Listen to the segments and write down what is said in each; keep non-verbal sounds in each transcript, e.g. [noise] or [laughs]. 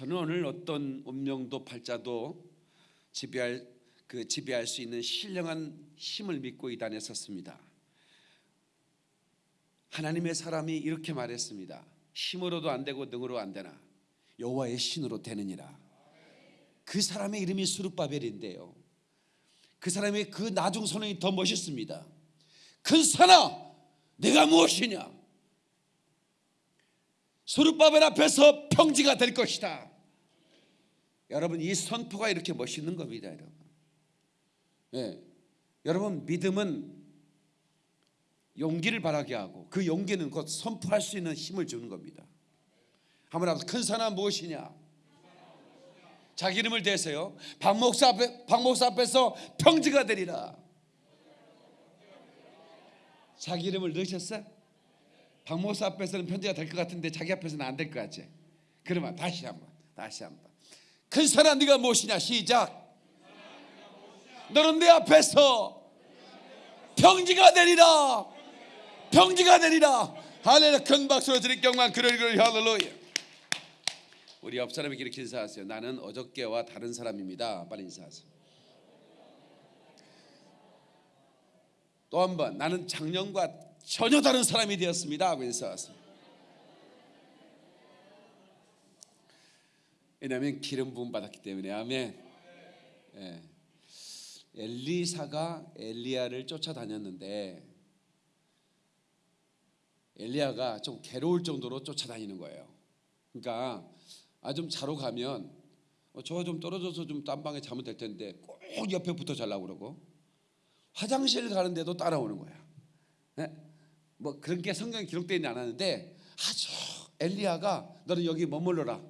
저는 오늘 어떤 운명도 팔자도 지배할 그 지배할 수 있는 신령한 힘을 믿고 이 단에 섰습니다. 하나님의 사람이 이렇게 말했습니다. 힘으로도 안 되고 능으로 안 되나 여호와의 신으로 되느니라. 그 사람의 이름이 수르바벨인데요. 그 사람의 그 나중 선언이 더 멋있습니다. 큰 사나 내가 무엇이냐? 수르바벨 앞에서 평지가 될 것이다. 여러분 이 선포가 이렇게 멋있는 겁니다, 여러분. 예. 여러분 믿음은 용기를 바라게 하고 그 용기는 곧 선포할 수 있는 힘을 주는 겁니다. 한번 앞서 큰 사람 무엇이냐? 자기 이름을 대세요. 박 목사 앞에 박 목사 앞에서 평지가 되리라. 자기 이름을 넣으셨어? 박 목사 앞에서는 편지가 될 것 같은데 자기 앞에서는 안 될 것 같지? 그러면 다시 한번 다시 한번 큰 사람 네가 무엇이냐? 시작. 너는 내 앞에서 평지가 되리라. 평지가 되리라. 할렐루야. 큰 박수로 드릴 경만 그럴 그럴 할렐루야. 우리 옆 사람에게 이렇게 인사하세요. 나는 어저께와 다른 사람입니다. 빨리 인사하세요. 또 한 번 나는 작년과 전혀 다른 사람이 되었습니다. 하고 인사하세요 왜냐하면 기름 부음 받았기 때문에 아멘 예. 엘리사가 엘리야를 쫓아다녔는데 엘리야가 좀 괴로울 정도로 쫓아다니는 거예요. 그러니까 아 좀 자러 가면 어, 저거 좀 떨어져서 좀 딴 방에 자면 될 텐데 꼭 옆에 붙어 자려고 그러고 화장실 가는데도 따라오는 거야. 예? 뭐 그런 게 성경에 기록되어 있지 않았는데 아주 엘리야가 너는 여기 머물러라.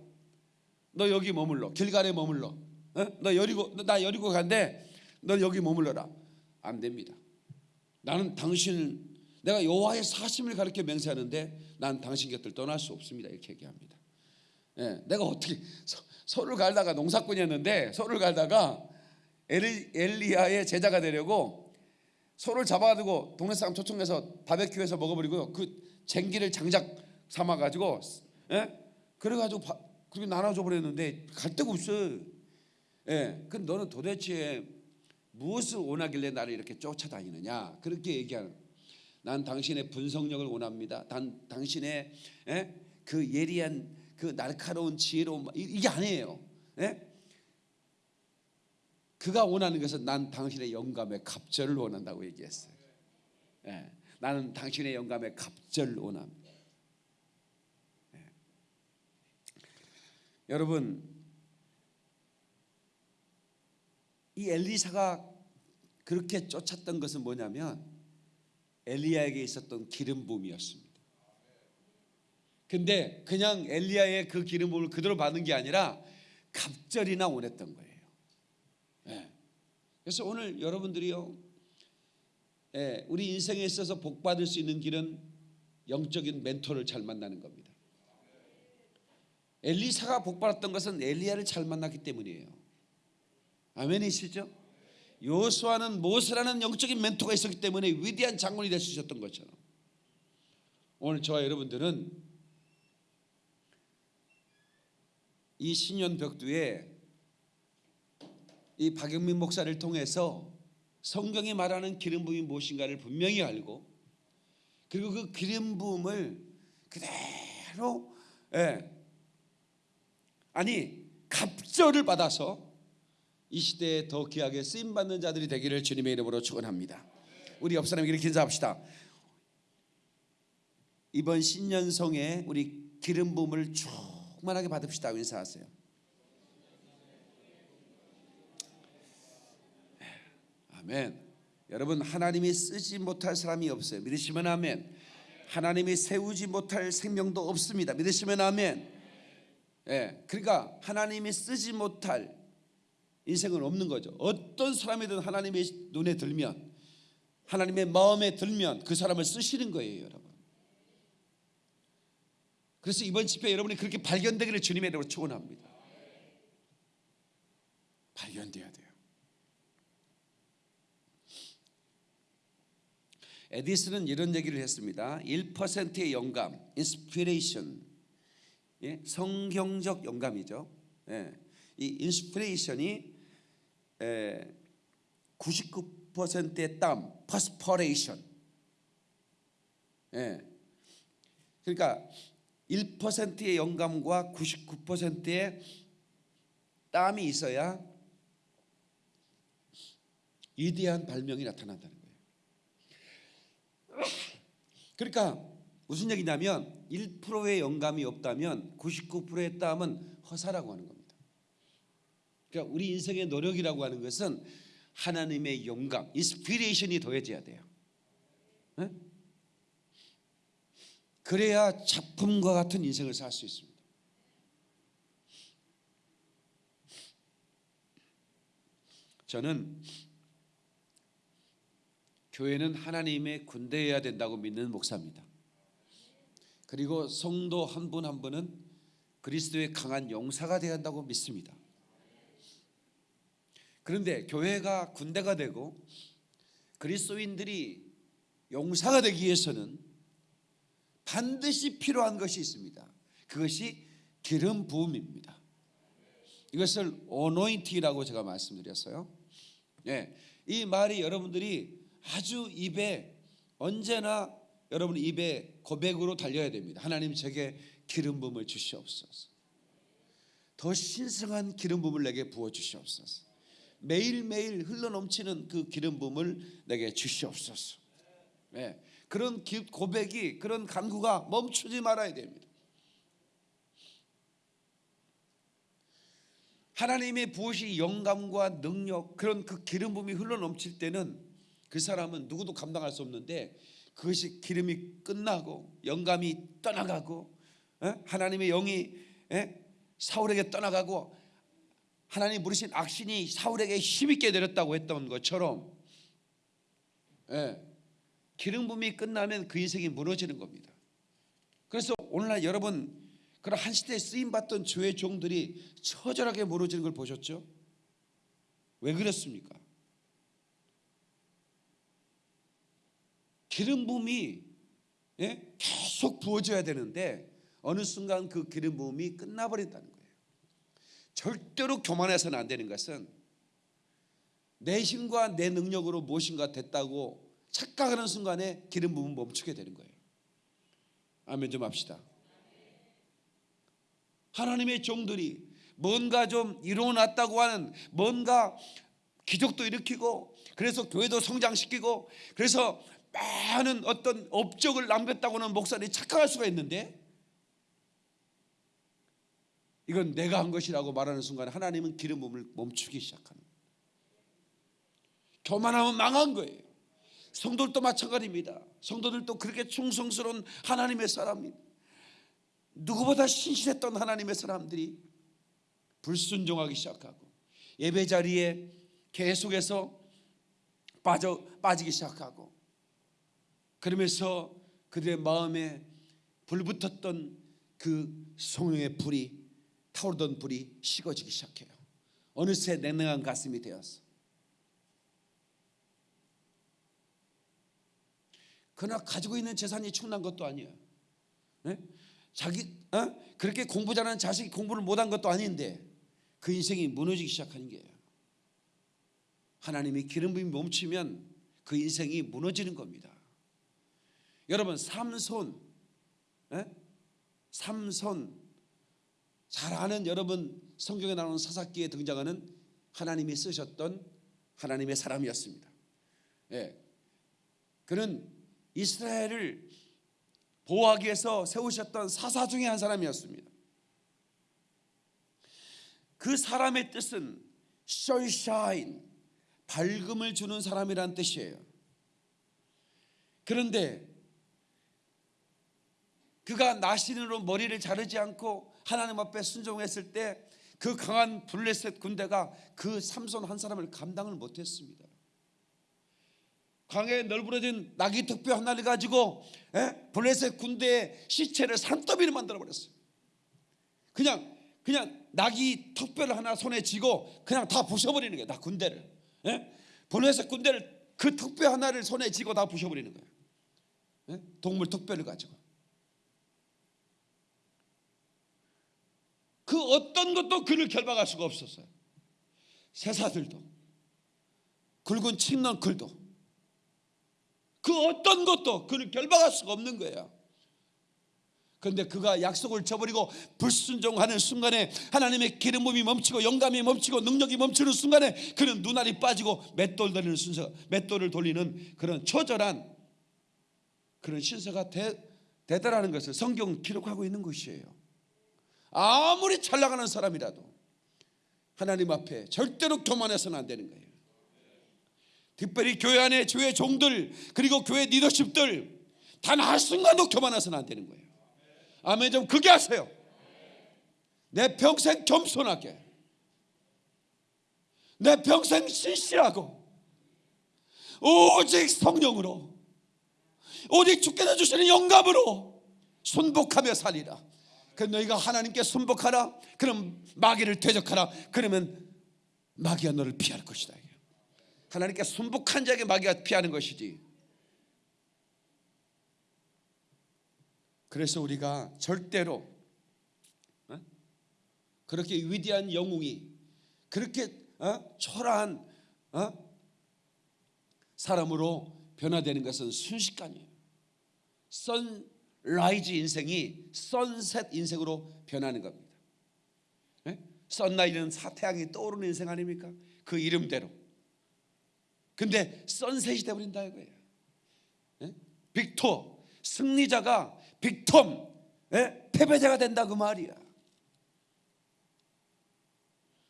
너 여기 머물러. 길갈에 머물러. 어? 너 여리고 나 여리고 간대. 너 여기 머물러라. 안 됩니다. 나는 당신 내가 여호와의 사심을 가르쳐 맹세하는데 난 당신 곁을 떠날 수 없습니다. 이렇게 얘기합니다. 예, 내가 어떻게 서, 서를 갈다가 농사꾼이었는데 서를 갈다가 엘리, 엘리야의 제자가 되려고 소를 잡아가지고 동네 사람 초청해서 바베큐해서 먹어버리고 그 쟁기를 장작 삼아 가지고 예? 그래가지고 바, 그렇게 나눠줘 버렸는데 갈 데가 없어. 예, 그 너는 도대체 무엇을 원하길래 나를 이렇게 쫓아다니느냐 그렇게 얘기하는. 난 당신의 분석력을 원합니다. 단 당신의 예? 그 예리한 그 날카로운 지혜로운 이게 아니에요. 예? 그가 원하는 것은 난 당신의 영감의 갑절을 원한다고 얘기했어요. 예. 나는 당신의 영감의 갑절을 원합니다. 예. 여러분 이 엘리사가 그렇게 쫓았던 것은 뭐냐면 엘리야에게 있었던 기름 부음이었습니다. 근데 그냥 엘리야의 그 기름 부음을 그대로 받는 게 아니라 갑절이나 원했던 거예요. 예. 그래서 오늘 여러분들이요, 예, 우리 인생에 있어서 복 받을 수 있는 길은 영적인 멘토를 잘 만나는 겁니다. 엘리사가 복 받았던 것은 엘리야를 잘 만났기 때문이에요. 아멘이시죠? 요수아는 모세라는 영적인 멘토가 있었기 때문에 위대한 장군이 될 수 있었던 것처럼 오늘 저와 여러분들은 이 신년 벽두에 이 박영민 목사를 통해서 성경이 말하는 기름 부음이 무엇인가를 분명히 알고 그리고 그 기름 부음을 그대로 예, 아니 갑절을 받아서 이 시대에 더 귀하게 쓰임 받는 자들이 되기를 주님의 이름으로 축원합니다. 우리 옆 사람에게 인사합시다. 이번 신년성에 우리 기름 부음을 충만하게 받읍시다. 인사하세요. 아멘. 여러분 하나님이 쓰지 못할 사람이 없어요. 믿으시면 아멘. 하나님이 세우지 못할 생명도 없습니다. 믿으시면 아멘. 예, 그러니까 하나님이 쓰지 못할 인생은 없는 거죠. 어떤 사람이든 하나님의 눈에 들면 하나님의 마음에 들면 그 사람을 쓰시는 거예요, 여러분. 그래서 이번 집회 여러분이 그렇게 발견되기를 주님의 이름으로 축원합니다. 발견돼야 돼요. 에디슨은 이런 얘기를 했습니다. 1%의 영감, inspiration, 예? 성경적 영감이죠. 예, 이 inspiration이 에, 99%의 땀, perspiration. 예. 그러니까 1%의 영감과 99%의 땀이 있어야 위대한 발명이 나타난다는 거예요. 그러니까 무슨 얘기냐면 1%의 영감이 없다면 99%의 땀은 허사라고 하는 겁니다. 그러니까 우리 인생의 노력이라고 하는 것은 하나님의 영감, inspiration이 더해져야 돼요. 네? 그래야 작품과 같은 인생을 살 수 있습니다. 저는 교회는 하나님의 군대여야 된다고 믿는 목사입니다. 그리고 성도 한분한 분은 그리스도의 강한 용사가 되어야 한다고 믿습니다. 그런데 교회가 군대가 되고 그리스도인들이 용사가 되기 위해서는 반드시 필요한 것이 있습니다. 그것이 기름 부음입니다. 이것을 오노인티라고 제가 말씀드렸어요. 예, 이 말이 여러분들이 아주 입에 언제나 여러분 입에 고백으로 달려야 됩니다. 하나님 제게 기름 부음을 주시옵소서. 더 신성한 기름 부음을 내게 부어 주시옵소서. 매일매일 흘러넘치는 그 기름 부음을 내게 주시옵소서. 네, 그런 고백이 그런 간구가 멈추지 말아야 됩니다. 하나님의 부으시 영감과 능력 그런 그 기름 부음이 흘러넘칠 때는 그 사람은 누구도 감당할 수 없는데 그것이 기름이 끝나고 영감이 떠나가고 하나님의 영이 사울에게 떠나가고 하나님 부르신 악신이 사울에게 힘있게 내렸다고 했던 것처럼 예, 기름 부음이 끝나면 그 인생이 무너지는 겁니다. 그래서 오늘날 여러분 그런 한 시대에 쓰임 받던 주의 종들이 처절하게 무너지는 걸 보셨죠? 왜 그렇습니까? 기름 부음이 예? 계속 부어져야 되는데 어느 순간 그 기름 부음이 끝나버린다는 거예요. 절대로 교만해서는 안 되는 것은 내 힘과 내 능력으로 무엇인가 됐다고 착각하는 순간에 기름 부음 멈추게 되는 거예요. 아멘 좀 합시다. 하나님의 종들이 뭔가 좀 이루어놨다고 하는 뭔가 기적도 일으키고 그래서 교회도 성장시키고 그래서 많은 어떤 업적을 남겼다고는 목사들이 착각할 수가 있는데 이건 내가 한 것이라고 말하는 순간 하나님은 기름 부음을 멈추기 시작하는 교만하면 망한 거예요. 성도들도 마찬가지입니다. 성도들도 그렇게 충성스러운 하나님의 사람입니다. 누구보다 신실했던 하나님의 사람들이 불순종하기 시작하고 예배 자리에 계속해서 빠져 빠지기 시작하고 그러면서 그들의 마음에 불붙었던 그 성령의 불이 타오르던 불이 식어지기 시작해요. 어느새 냉랭한 가슴이 되었어. 그러나 가지고 있는 재산이 충난 것도 아니에요. 네? 자기 어? 그렇게 공부 잘하는 자식이 공부를 못한 것도 아닌데 그 인생이 무너지기 시작하는 거예요. 하나님이 기름 부음이 멈추면 그 인생이 무너지는 겁니다. 여러분 삼손, 에? 삼손 잘 아는 여러분 성경에 나오는 사사기에 등장하는 하나님이 쓰셨던 하나님의 사람이었습니다. 예. 그는 이스라엘을 보호하기 위해서 세우셨던 사사 중에 한 사람이었습니다. 그 사람의 뜻은 sunshine, 밝음을 주는 사람이란 뜻이에요. 그런데 그가 나신으로 머리를 자르지 않고 하나님 앞에 순종했을 때 그 강한 블레셋 군대가 그 삼손 한 사람을 감당을 못했습니다. 강에 널브러진 나귀 턱뼈 하나를 가지고 에? 블레셋 군대의 시체를 산더미를 만들어 버렸어요. 그냥 그냥 나귀 턱뼈를 하나 손에 쥐고 그냥 다 부셔버리는 거예요. 다 군대를. 에? 블레셋 군대를 그 턱뼈 하나를 손에 쥐고 다 부셔버리는 거예요. 에? 동물 턱뼈를 가지고. 그 어떤 것도 그를 결박할 수가 없었어요. 새사들도 굵은 칡넌클도 그 어떤 것도 그를 결박할 수가 없는 거예요. 그런데 그가 약속을 저버리고 불순종하는 순간에 하나님의 기름 부음이 멈추고 영감이 멈추고 능력이 멈추는 순간에 그는 눈알이 빠지고 맷돌 돌리는 순서, 맷돌을 돌리는 그런 처절한 그런 신세가 되, 되더라는 것을 성경 기록하고 있는 것이에요. 아무리 잘 나가는 사람이라도 하나님 앞에 절대로 교만해서는 안 되는 거예요. 특별히 교회 안에 교회 종들 그리고 교회 리더십들 단 한 순간도 교만해서는 안 되는 거예요. 아멘 좀 그게 하세요. 내 평생 겸손하게 내 평생 신실하고 오직 성령으로 오직 주께서 주시는 영감으로 순복하며 살리라. 그 너희가 하나님께 순복하라. 그럼 마귀를 대적하라. 그러면 마귀가 너를 피할 것이다. 하나님께 순복한 자에게 마귀가 피하는 것이지. 그래서 우리가 절대로 어? 그렇게 위대한 영웅이 그렇게 어? 초라한 어? 사람으로 변화되는 것은 순식간이에요. sunrise 인생이 sunset 인생으로 변하는 겁니다. 네? sunrise는 태양이 떠오르는 인생 아닙니까? 그 이름대로. 근데 sunset이 되어버린다 이거예요. 네? victor 승리자가 victim 예? 패배자가 된다 그 말이야.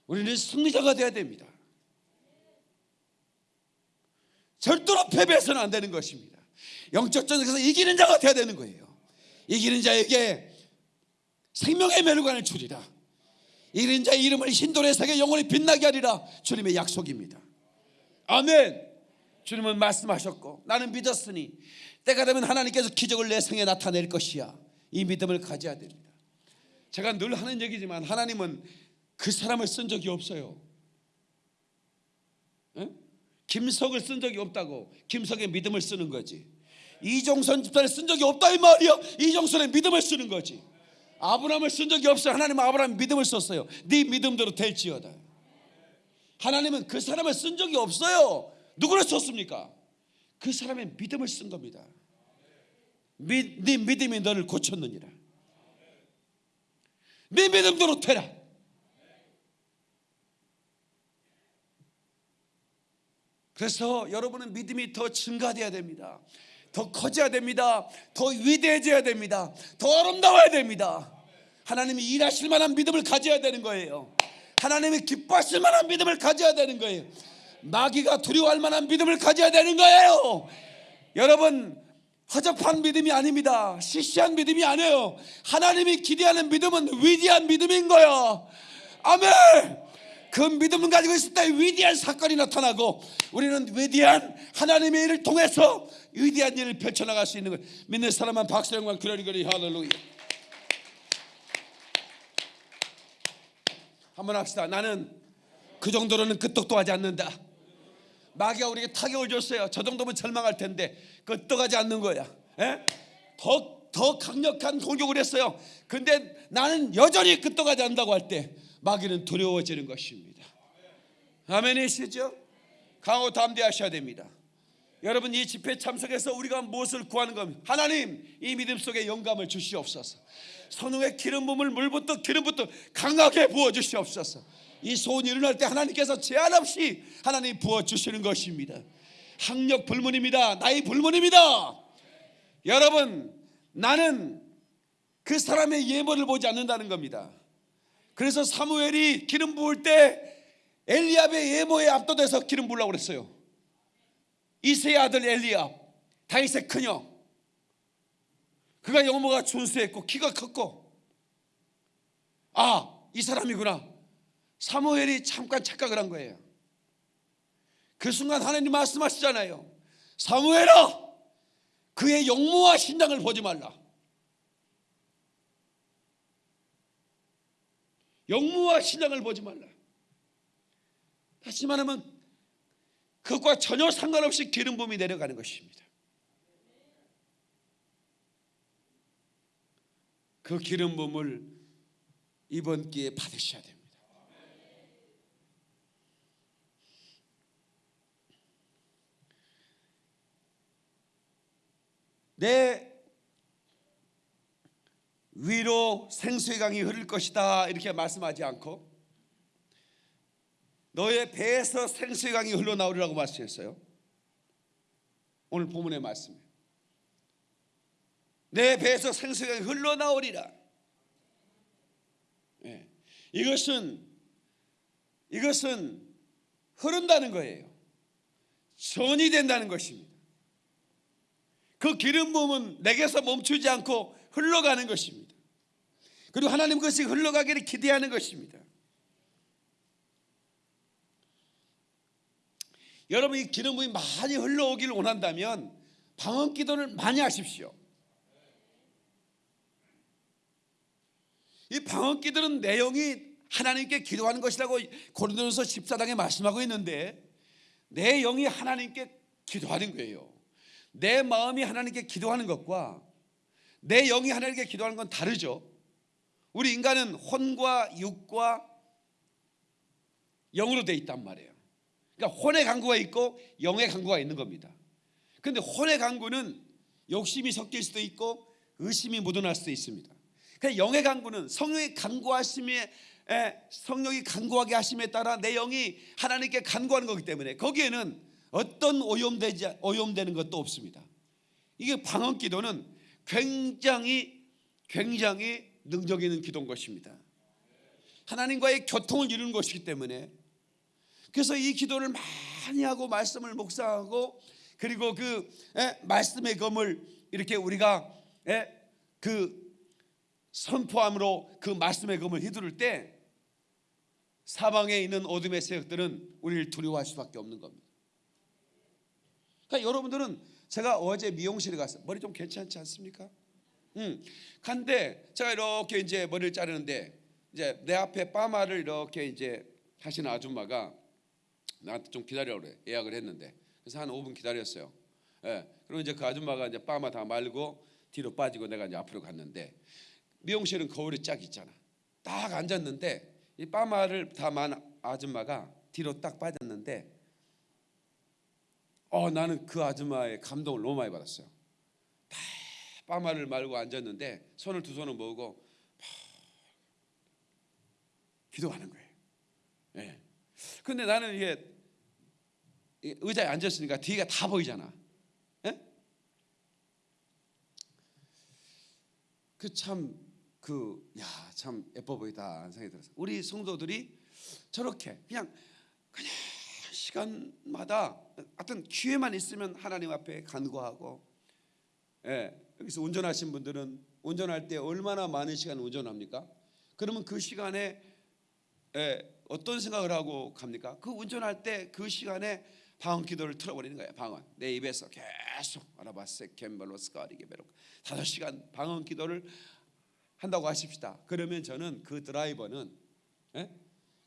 우리는 승리자가 돼야 됩니다. 절대로 패배해서는 안 되는 것입니다. 영적 전쟁에서 이기는 자가 돼야 되는 거예요. 이기는 자에게 생명의 멸관을 주리라. 이기는 자의 이름을 흰돌의 세계 영원히 빛나게 하리라. 주님의 약속입니다. 아멘. 주님은 말씀하셨고 나는 믿었으니 때가 되면 하나님께서 기적을 내 생에 나타낼 것이야. 이 믿음을 가져야 됩니다. 제가 늘 하는 얘기지만 하나님은 그 사람을 쓴 적이 없어요. 에? 김석을 쓴 적이 없다고 김석의 믿음을 쓰는 거지. 이종선 집사를 쓴 적이 없다 이 말이야. 이종선의 믿음을 쓰는 거지. 아브라함을 쓴 적이 없어요. 하나님은 아브라함 믿음을 썼어요. 네 믿음대로 될지어다. 하나님은 그 사람을 쓴 적이 없어요. 누구를 썼습니까? 그 사람의 믿음을 쓴 겁니다. 미, 네 믿음이 너를 고쳤느니라. 네 믿음대로 되라. 그래서 여러분은 믿음이 더 증가돼야 됩니다. 더 커져야 됩니다. 더 위대해져야 됩니다. 더 아름다워야 됩니다. 하나님이 일하실 만한 믿음을 가져야 되는 거예요. 하나님이 기뻐하실 만한 믿음을 가져야 되는 거예요. 마귀가 두려워할 만한 믿음을 가져야 되는 거예요. 여러분 허접한 믿음이 아닙니다. 시시한 믿음이 아니에요. 하나님이 기대하는 믿음은 위대한 믿음인 거예요. 아멘. 그 믿음을 가지고 있을 때 위대한 사건이 나타나고 우리는 위대한 하나님의 일을 통해서 위대한 일을 펼쳐나갈 수 있는 걸 믿는 사람만 박수 영광 그러리그리 할렐루야. 한번 합시다. 나는 그 정도로는 끄떡도 하지 않는다. 마귀가 우리에게 타격을 줬어요. 저 정도면 절망할 텐데 끄떡하지 않는 거야. 예? 더, 더 강력한 공격을 했어요. 근데 나는 여전히 끄떡하지 않는다고 할 때 마귀는 두려워지는 것입니다. 아멘이시죠? 강호 담대하셔야 됩니다. 여러분 이 집회 참석해서 우리가 무엇을 구하는 겁니까? 하나님 이 믿음 속에 영감을 주시옵소서. 선우의 기름 부음을 물부터 기름부터 강하게 부어 주시옵소서. 이 소원이 일어날 때 하나님께서 제한 없이 하나님 부어 주시는 것입니다. 학력 불문입니다. 나이 불문입니다. 여러분 나는 그 사람의 예물을 보지 않는다는 겁니다. 그래서 사무엘이 기름 부을 때 엘리압의 예모에 압도돼서 기름 부으려고 그랬어요. 이세의 아들 엘리압, 다윗의 큰형. 그가 영모가 준수했고 키가 컸고 아, 이 사람이구나. 사무엘이 잠깐 착각을 한 거예요. 그 순간 하나님 말씀하시잖아요. 사무엘아, 그의 영모와 신장을 보지 말라. 영모와 신장을 보지 말라. 다시 말하면 그것과 전혀 상관없이 기름 부음이 내려가는 것입니다. 그 기름 부음을 이번 기회에 받으셔야 됩니다. 내 위로 생수의 강이 흐를 것이다 이렇게 말씀하지 않고 너의 배에서 생수의 강이 흘러나오리라고 말씀했어요. 오늘 본문의 말씀이에요. 내 배에서 생수의 강이 흘러나오리라. 예. 이것은 이것은 흐른다는 거예요. 전이 된다는 것입니다. 그 기름 부음은 내게서 멈추지 않고 흘러가는 것입니다. 그리고 하나님 것이 흘러가기를 기대하는 것입니다. 여러분 이 기름 부음이 많이 흘러오기를 원한다면 방언 기도를 많이 하십시오. 이 방언 기도는 내용이 하나님께 기도하는 것이라고 고린도전서 14장에 말씀하고 있는데 내 영이 하나님께 기도하는 거예요. 내 마음이 하나님께 기도하는 것과 내 영이 하나님께 기도하는 건 다르죠. 우리 인간은 혼과 육과 영으로 돼 있단 말이에요. 그러니까 혼의 강구가 있고 영의 강구가 있는 겁니다. 근데 혼의 강구는 욕심이 섞일 수도 있고 의심이 묻어날 수도 있습니다. 그러니까 영의 강구는 성령의 강구하심에 성령이 간구하게 하심에 따라 내 영이 하나님께 간구하는 거기 때문에 거기에는 어떤 오염되지 오염되는 것도 없습니다. 이게 방언 기도는 굉장히 굉장히 능력 있는 기도인 것입니다. 하나님과의 교통을 이루는 것이기 때문에 그래서 이 기도를 많이 하고 말씀을 묵상하고 그리고 그 에, 말씀의 검을 이렇게 우리가 에, 그 선포함으로 그 말씀의 검을 휘두를 때 사방에 있는 어둠의 세력들은 우리를 두려워할 수밖에 없는 겁니다. 그러니까 여러분들은 제가 어제 미용실에 갔어요. 머리 좀 괜찮지 않습니까? 음. 간데 제가 이렇게 이제 머리를 자르는데 이제 내 앞에 파마를 이렇게 이제 하시는 아줌마가 나한테 좀 기다려라 그래. 예약을 했는데. 그래서 한 5분 기다렸어요. 예. 그리고 이제 그 아줌마가 이제 파마 다 말고 뒤로 빠지고 내가 이제 앞으로 갔는데 미용실은 거울이 쫙 있잖아. 딱 앉았는데 이 파마를 다 만 아줌마가 뒤로 딱 빠졌는데 어 나는 그 아줌마의 감동을 너무 많이 받았어요. 다 파마를 말고 앉았는데 손을 두 손을 모으고 기도하는 거예요. 예. 근데 나는 이게 의자에 앉았으니까 뒤가 다 보이잖아. 예? 그참 그 야 참 예뻐 보이다 생각이 들었어요. 우리 성도들이 저렇게 그냥 그냥 시간마다 어떤 기회만 있으면 하나님 앞에 간구하고 예, 여기서 운전하신 분들은 운전할 때 얼마나 많은 시간 운전합니까? 그러면 그 시간에 예, 어떤 생각을 하고 갑니까? 그 운전할 때 그 시간에 방언 기도를 틀어버리는 거예요. 방언 내 입에서 계속 아라바세 켐벨로스가리게 베로 다섯 시간 방언 기도를 한다고 하십시다. 그러면 저는 그 드라이버는 예?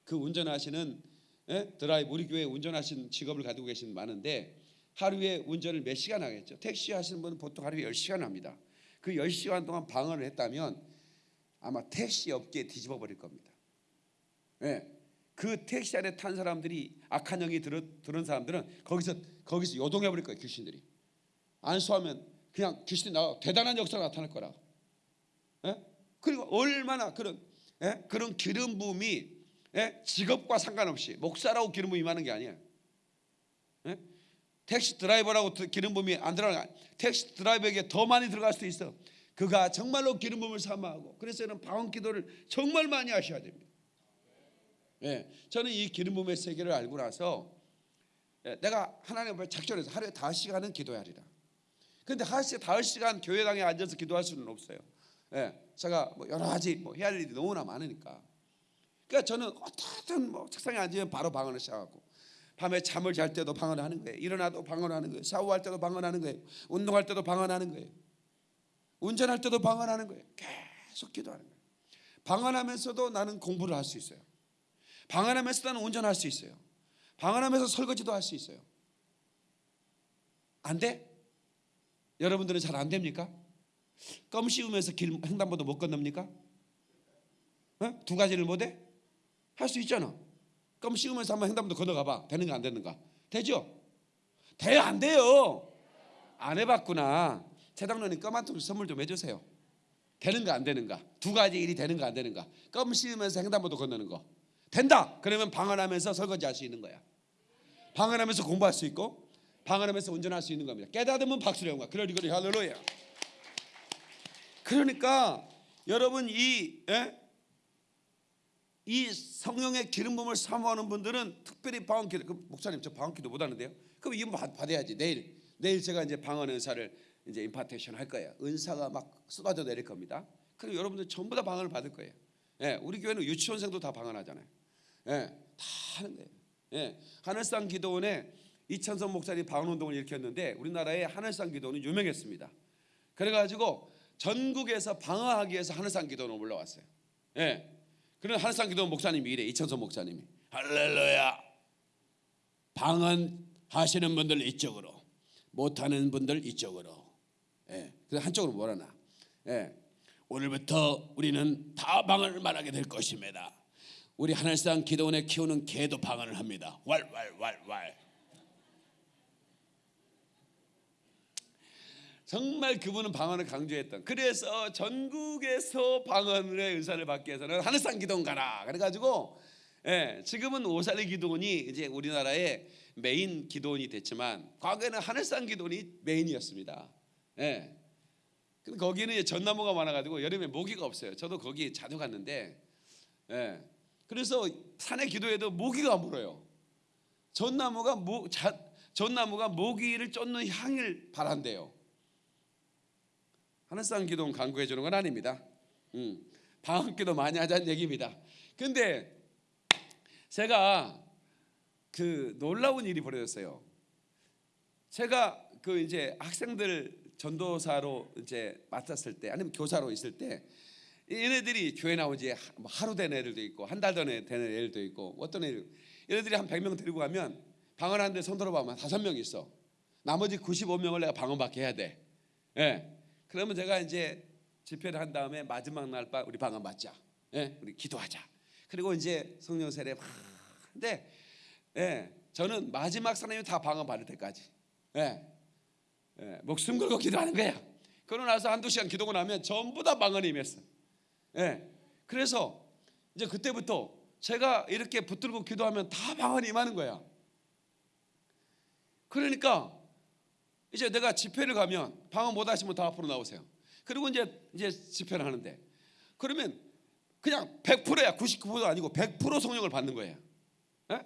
그 운전하시는 예? 드라이브 우리 교회 운전하신 직업을 가지고 계신 많은데 하루에 운전을 몇 시간 하겠죠. 택시 하시는 분은 보통 하루에 10시간 합니다. 그 10시간 동안 방언을 했다면 아마 택시 업계에 뒤집어 버릴 겁니다. 예. 그 택시 안에 탄 사람들이 악한 영이 들어, 들은 사람들은 거기서 거기서 요동해 버릴 거예요 귀신들이 안수하면 그냥 귀신이 나 대단한 역사가 나타날 거라. 예? 그리고 얼마나 그런 예? 그런 기름 부음이 예? 직업과 상관없이 목사라고 기름 부음이 많은 게 아니에요. 예? 택시 드라이버라고 기름 부음이 안 들어가 택시 드라이버에게 더 많이 들어갈 수도 있어. 그가 정말로 기름 부음을 삼아하고 그래서 는 방언 기도를 정말 많이 하셔야 됩니다. 예, 저는 이 기름 부음의 세계를 알고 나서 예, 내가 하나님 앞에 작정해서 하루에 다섯 시간은 기도하리라. 근데 하루에 다섯 시간 교회당에 앉아서 기도할 수는 없어요. 예, 제가 뭐 여러 가지 뭐 해야 할 일이 너무나 많으니까. 그러니까 저는 어떻든 뭐 책상에 앉으면 바로 방언을 시작하고 밤에 잠을 잘 때도 방언하는 거예요. 일어나도 방언하는 거예요. 샤워할 때도 방언하는 거예요. 운동할 때도 방언하는 거예요. 운전할 때도 방언하는 거예요. 계속 기도하는 거예요. 방언하면서도 나는 공부를 할 수 있어요. 방언하면서 나는 운전할 수 있어요. 방언하면서 설거지도 할 수 있어요. 안 돼? 여러분들은 잘 안 됩니까? 껌 씌우면서 길 횡단보도 못 건넙니까? 어? 두 가지를 못 해? 할 수 있잖아. 껌 씹으면서 한번 횡단보도 건너가봐. 되는가 안 되는가? 되죠? 돼요 안 돼요? 안 해봤구나. 최당로님 껌 한 통 선물 좀 해주세요. 되는가 안 되는가? 두 가지 일이 되는가 안 되는가? 껌 씹으면서 횡단보도 건너는 거 된다. 그러면 방언하면서 설거지 할 수 있는 거야. 방언하면서 공부할 수 있고 방언하면서 운전할 수 있는 겁니다. 깨닫으면 박수를 한 거야. 그러니 그러니 할렐루야. 그러니까 여러분 이 예? 이 성령의 기름 부음을 사모하는 분들은 특별히 방언 기도 그 목사님 저 방언 기도 못 하는데요. 그럼 이거 받- 받아야지 내일 내일 제가 이제 방언 은사를 이제 임파테이션 할 거예요. 은사가 막 쏟아져 내릴 겁니다. 그럼 여러분들 전부 다 방언을 받을 거예요. 예, 우리 교회는 유치원생도 다 방언하잖아요. 예, 다 하는 거예요. 예, 하늘산 기도원에 이찬선 목사님 방언 운동을 일으켰는데 우리나라의 하늘산 기도원은 유명했습니다. 그래가지고 전국에서 방어하기 위해서 하늘산 기도원 올라왔어요. 예. 그런 하늘산 기도원 목사님이 이래 이천선 목사님이 할렐루야. 방언 하시는 분들 이쪽으로, 못하는 분들 이쪽으로. 예. 그래서 한쪽으로 몰아놔. 예. 오늘부터 우리는 다 방언을 말하게 될 것입니다. 우리 하늘산 기도원에 키우는 개도 방언을 합니다. 왈왈왈왈. 정말 그분은 방언을 강조했던. 그래서 전국에서 방언의 은사를 받기 위해서는 하늘산 기도원 가라. 그래가지고 예, 지금은 오살리 기도원이 이제 우리나라의 메인 기도원이 됐지만 과거에는 하늘산 기도원이 메인이었습니다. 예. 근데 거기는 전나무가 많아가지고 여름에 모기가 없어요. 저도 거기 자주 갔는데, 예. 그래서 산에 기도해도 모기가 안 물어요. 전나무가 모, 자, 전나무가 모기를 쫓는 향을 바란대요. 하늘산 기도는 강구해 주는 건 아닙니다. 음, 방학 기도 많이 하자는 얘기입니다. 근데 제가 그 놀라운 일이 벌어졌어요. 제가 그 이제 학생들 전도사로 이제 맡았을 때 아니면 교사로 있을 때 얘네들이 교회 나온 지 하- 하루 된 애들도 있고 한달 되는 애들도 있고 어떤 애들 얘네들이 한 100명 데리고 가면 방언하는데 손 들어봐면 다섯 명 있어. 나머지 95명을 내가 방언받게 해야 돼. 예. 그러면 제가 이제 집회를 한 다음에 마지막 날 밤 우리 방언 받자. 예. 우리 기도하자. 그리고 이제 성령 세례 막 근데 예. 저는 마지막 사람이 다 방언 받을 때까지 예. 예, 목숨 걸고 기도하는 거야. 그러고 나서 한두 시간 기도고 나면 전부 다 방언이 임했어. 예. 그래서 이제 그때부터 제가 이렇게 붙들고 기도하면 다 방언이 임하는 거야. 그러니까 이제 내가 집회를 가면 방언 못 하시면 다 앞으로 나오세요. 그리고 이제 이제 집회를 하는데 그러면 그냥 100%야 99%도 아니고 100% 성령을 받는 거예요. 예?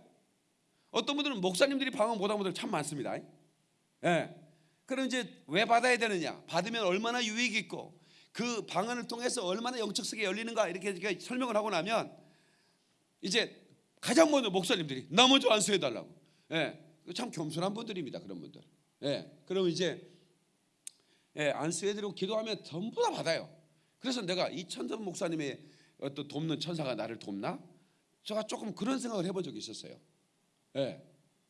어떤 분들은 목사님들이 방언 못하는 분들 참 많습니다. 예. 그럼 이제 왜 받아야 되느냐? 받으면 얼마나 유익이 있고 그 방언을 통해서 얼마나 영적 세계 열리는가 이렇게, 설명을 하고 나면 이제 가장 먼저 목사님들이 나 먼저 안수해 달라고. 예. 참 겸손한 분들입니다. 그런 분들. 예. 그럼 이제 예, 안수해 드리고 기도하면 전부 다 받아요. 그래서 내가 이천선 목사님의 어떤 돕는 천사가 나를 돕나? 제가 조금 그런 생각을 해본 적이 있었어요. 예.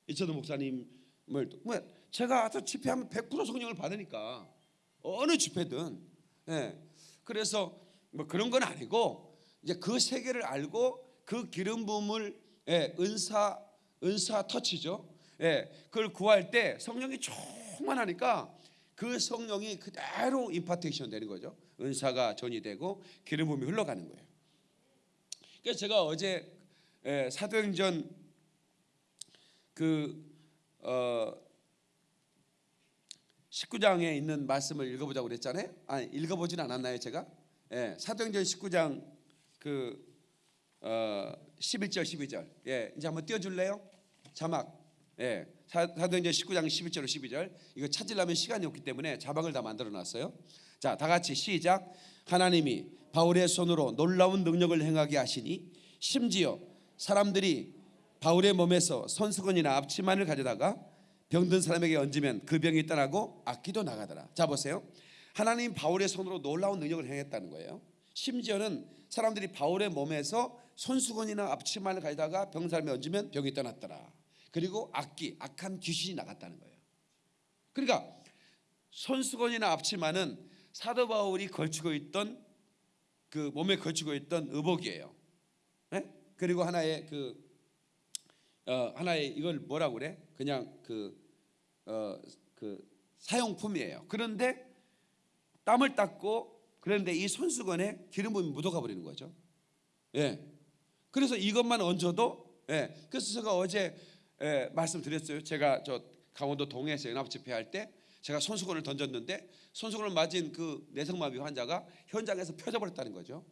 이천선 목사님을 뭐 제가 와서 집회하면 100% 성령을 받으니까 어느 집회든 예. 그래서 뭐 그런 건 아니고 이제 그 세계를 알고 그 기름 부음을 예, 은사 은사 터치죠. 예. 그걸 구할 때 성령이 충만하니까 그 성령이 그대로 임파테이션 되는 거죠. 은사가 전이 되고 기름 부음이 흘러가는 거예요. 그래서 제가 어제 예, 사도행전 그 어, 19장에 있는 말씀을 읽어보자고 그랬잖아요. 아니 읽어보진 않았나요, 제가? 예, 사도행전 19장 그 어, 11절 12절. 예, 이제 한번 띄워줄래요? 자막. 예, 사- 사도행전 19장 11절 12절. 이거 찾으려면 시간이 없기 때문에 자막을 다 만들어놨어요. 자, 다 같이 시작. 하나님이 바울의 손으로 놀라운 능력을 행하게 하시니 심지어 사람들이 바울의 몸에서 손수건이나 앞치마를 가져다가 병든 사람에게 얹으면 그 병이 떠나고 악기도 나가더라. 자 보세요. 하나님 바울의 손으로 놀라운 능력을 행했다는 거예요. 심지어는 사람들이 바울의 몸에서 손수건이나 앞치마를 가져다가 병든 사람에 얹으면 병이 떠났더라. 그리고 악기, 악한 귀신이 나갔다는 거예요. 그러니까 손수건이나 앞치마는 사도 바울이 걸치고 있던 그 몸에 걸치고 있던 의복이에요. 그리고 하나의 그 어, 하나의 이걸 뭐라고 그래? 그냥 그 어, 그 사용품이에요. 그런데 땀을 닦고 그런데 이 손수건에 기름 부음이 묻어가 버리는 거죠. 예. 그래서 이것만 얹어도 예. 그래서 제가 어제 예, 말씀드렸어요. 제가 저 강원도 동해에서 연합 집회 할 때 제가 손수건을 던졌는데 손수건을 맞은 그 내성마비 환자가 현장에서 펴져 버렸다는 거죠.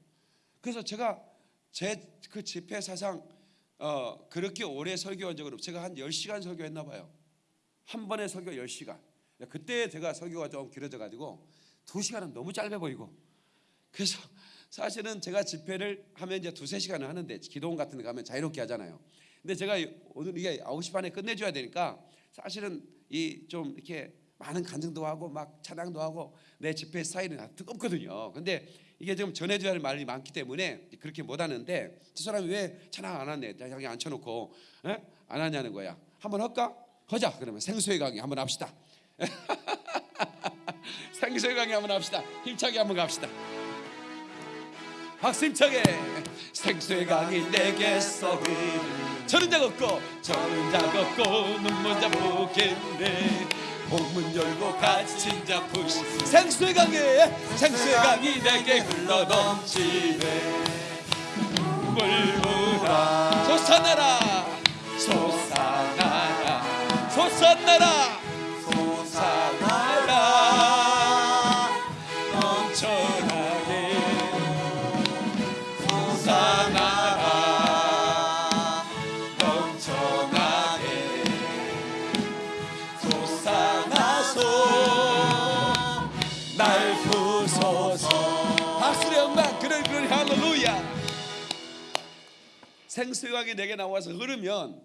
그래서 제가 제 그 집회 사상 어, 그렇게 오래 설교한 적은 없 제가 한 10시간 설교했나 봐요. 한 번에 설교 10시간. 그때 제가 설교가 좀 길어져 가지고 2시간은 너무 짧아 보이고 그래서 사실은 제가 집회를 하면 이제 두세 시간을 하는데 기도원 같은 데 가면 자유롭게 하잖아요. 근데 제가 오늘 이게 9시 반에 끝내줘야 되니까 사실은 이 좀 이렇게 많은 간증도 하고 막 찬양도 하고 내 집회 스타일은 아주 뜨겁거든요. 근데 이게 좀 전해줘야 할 말이 많기 때문에 그렇게 못 하는데 저 사람이 왜 찬양 안 하네? 자기 앉혀놓고 에? 안 하냐는 거야. 한번 할까? 하자. 그러면 생수의 강의 한번 합시다. [laughs] 생수의 강의 한번 합시다. 힘차게 한번 갑시다. 박수 힘차게 생수의 강이 내게서 흐르는 저는 자 걷고 저는 자 걷고 눈먼 자 보겠네 복문 열고 갇힌 자 푸시 생수의 강에 생수의 강이 내게 흘러 넘치네. 물보다 솟아나라 솟아나라. 솟아나라. 솟아나라 생수강이 내게 나와서 흐르면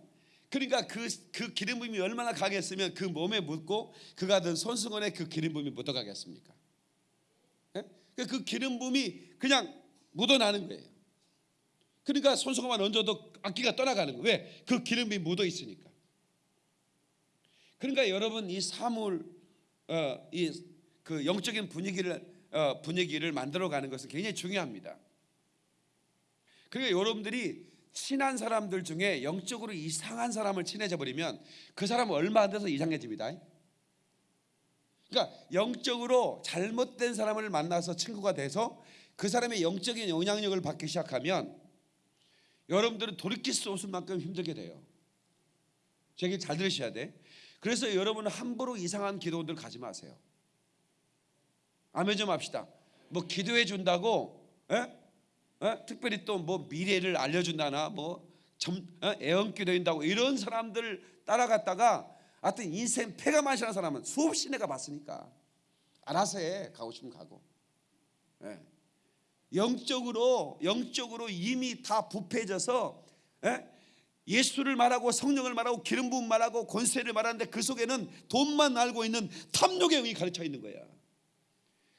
그러니까 그, 그 기름 부음이 얼마나 강했으면 그 몸에 묻고 그가 든 손수건에 그 기름 부음이 묻어가겠습니까? 예? 그그 기름 부음이 그냥 묻어나는 거예요. 그러니까 손수건만 얹어도 악기가 떠나가는 거예요. 왜? 그 기름이 묻어 있으니까. 그러니까 여러분 이 사물 어, 이그 영적인 분위기를 어, 분위기를 만들어 가는 것은 굉장히 중요합니다. 그러니까 여러분들이 친한 사람들 중에 영적으로 이상한 사람을 친해져 버리면 그 사람은 얼마 안 돼서 이상해집니다. 그러니까 영적으로 잘못된 사람을 만나서 친구가 돼서 그 사람의 영적인 영향력을 받기 시작하면 여러분들은 돌이킬 수 없을 만큼 힘들게 돼요. 제 얘기 잘 들으셔야 돼. 그래서 여러분은 함부로 이상한 기도원들 가지 마세요. 아멘 좀 합시다. 뭐 기도해 준다고 에? 에? 특별히 또 뭐 미래를 알려준다나 뭐 점, 에? 애언기도 인다고 이런 사람들 따라갔다가 하여튼 인생 패가 마시는 사람은 수없이 내가 봤으니까 알아서 해 가고 싶으면 가고 예. 영적으로 영적으로 이미 다 부패해져서 예? 예수를 말하고 성령을 말하고 기름 부음 말하고 권세를 말하는데 그 속에는 돈만 알고 있는 탐욕의 영이 가르쳐 있는 거야.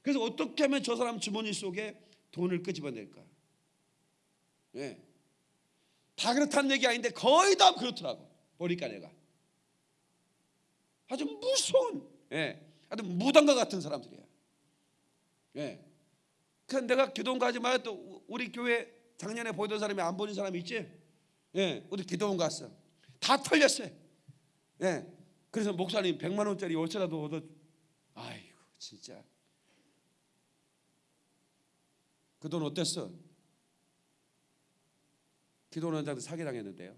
그래서 어떻게 하면 저 사람 주머니 속에 돈을 끄집어낼까? 예. 다 그렇다는 얘기 아닌데 거의 다 그렇더라고. 보니까 내가 아주 무서운, 예, 아주 무당과 같은 사람들이야. 예. 그 내가 기도원 가지 마요. 또 우리 교회 작년에 보이던 사람이 안 보는 사람이 있지? 예, 우리 기도원 갔어. 다 털렸어요. 예. 그래서 목사님 100만 원짜리 월세라도 얻어. 아이고 진짜. 그 돈 어땠어? 기도원장들 사기 당했는데요.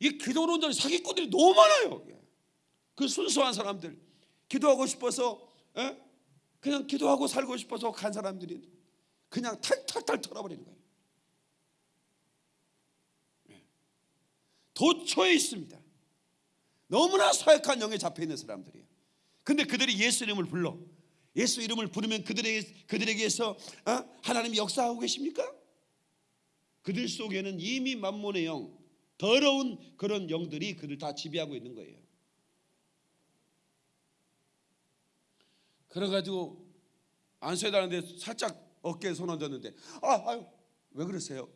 이 기도원장 사기꾼들이 너무 많아요. 그 순수한 사람들 기도하고 싶어서 예? 그냥 기도하고 살고 싶어서 간 사람들이 그냥 탈탈탈 털어버리는 거예요. 예. 도처에 있습니다. 너무나 사역한 영에 잡혀 있는 사람들이에요. 근데 그들이 예수 이름을 불러 예수 이름을 부르면 그들에게 그들에게서 어? 하나님이 역사하고 계십니까? 그들 속에는 이미 만몬의 영, 더러운 그런 영들이 그들 다 지배하고 있는 거예요. 그래가지고 안수해달라는데 살짝 어깨에 손 얹었는데 아, 아유 왜 그러세요?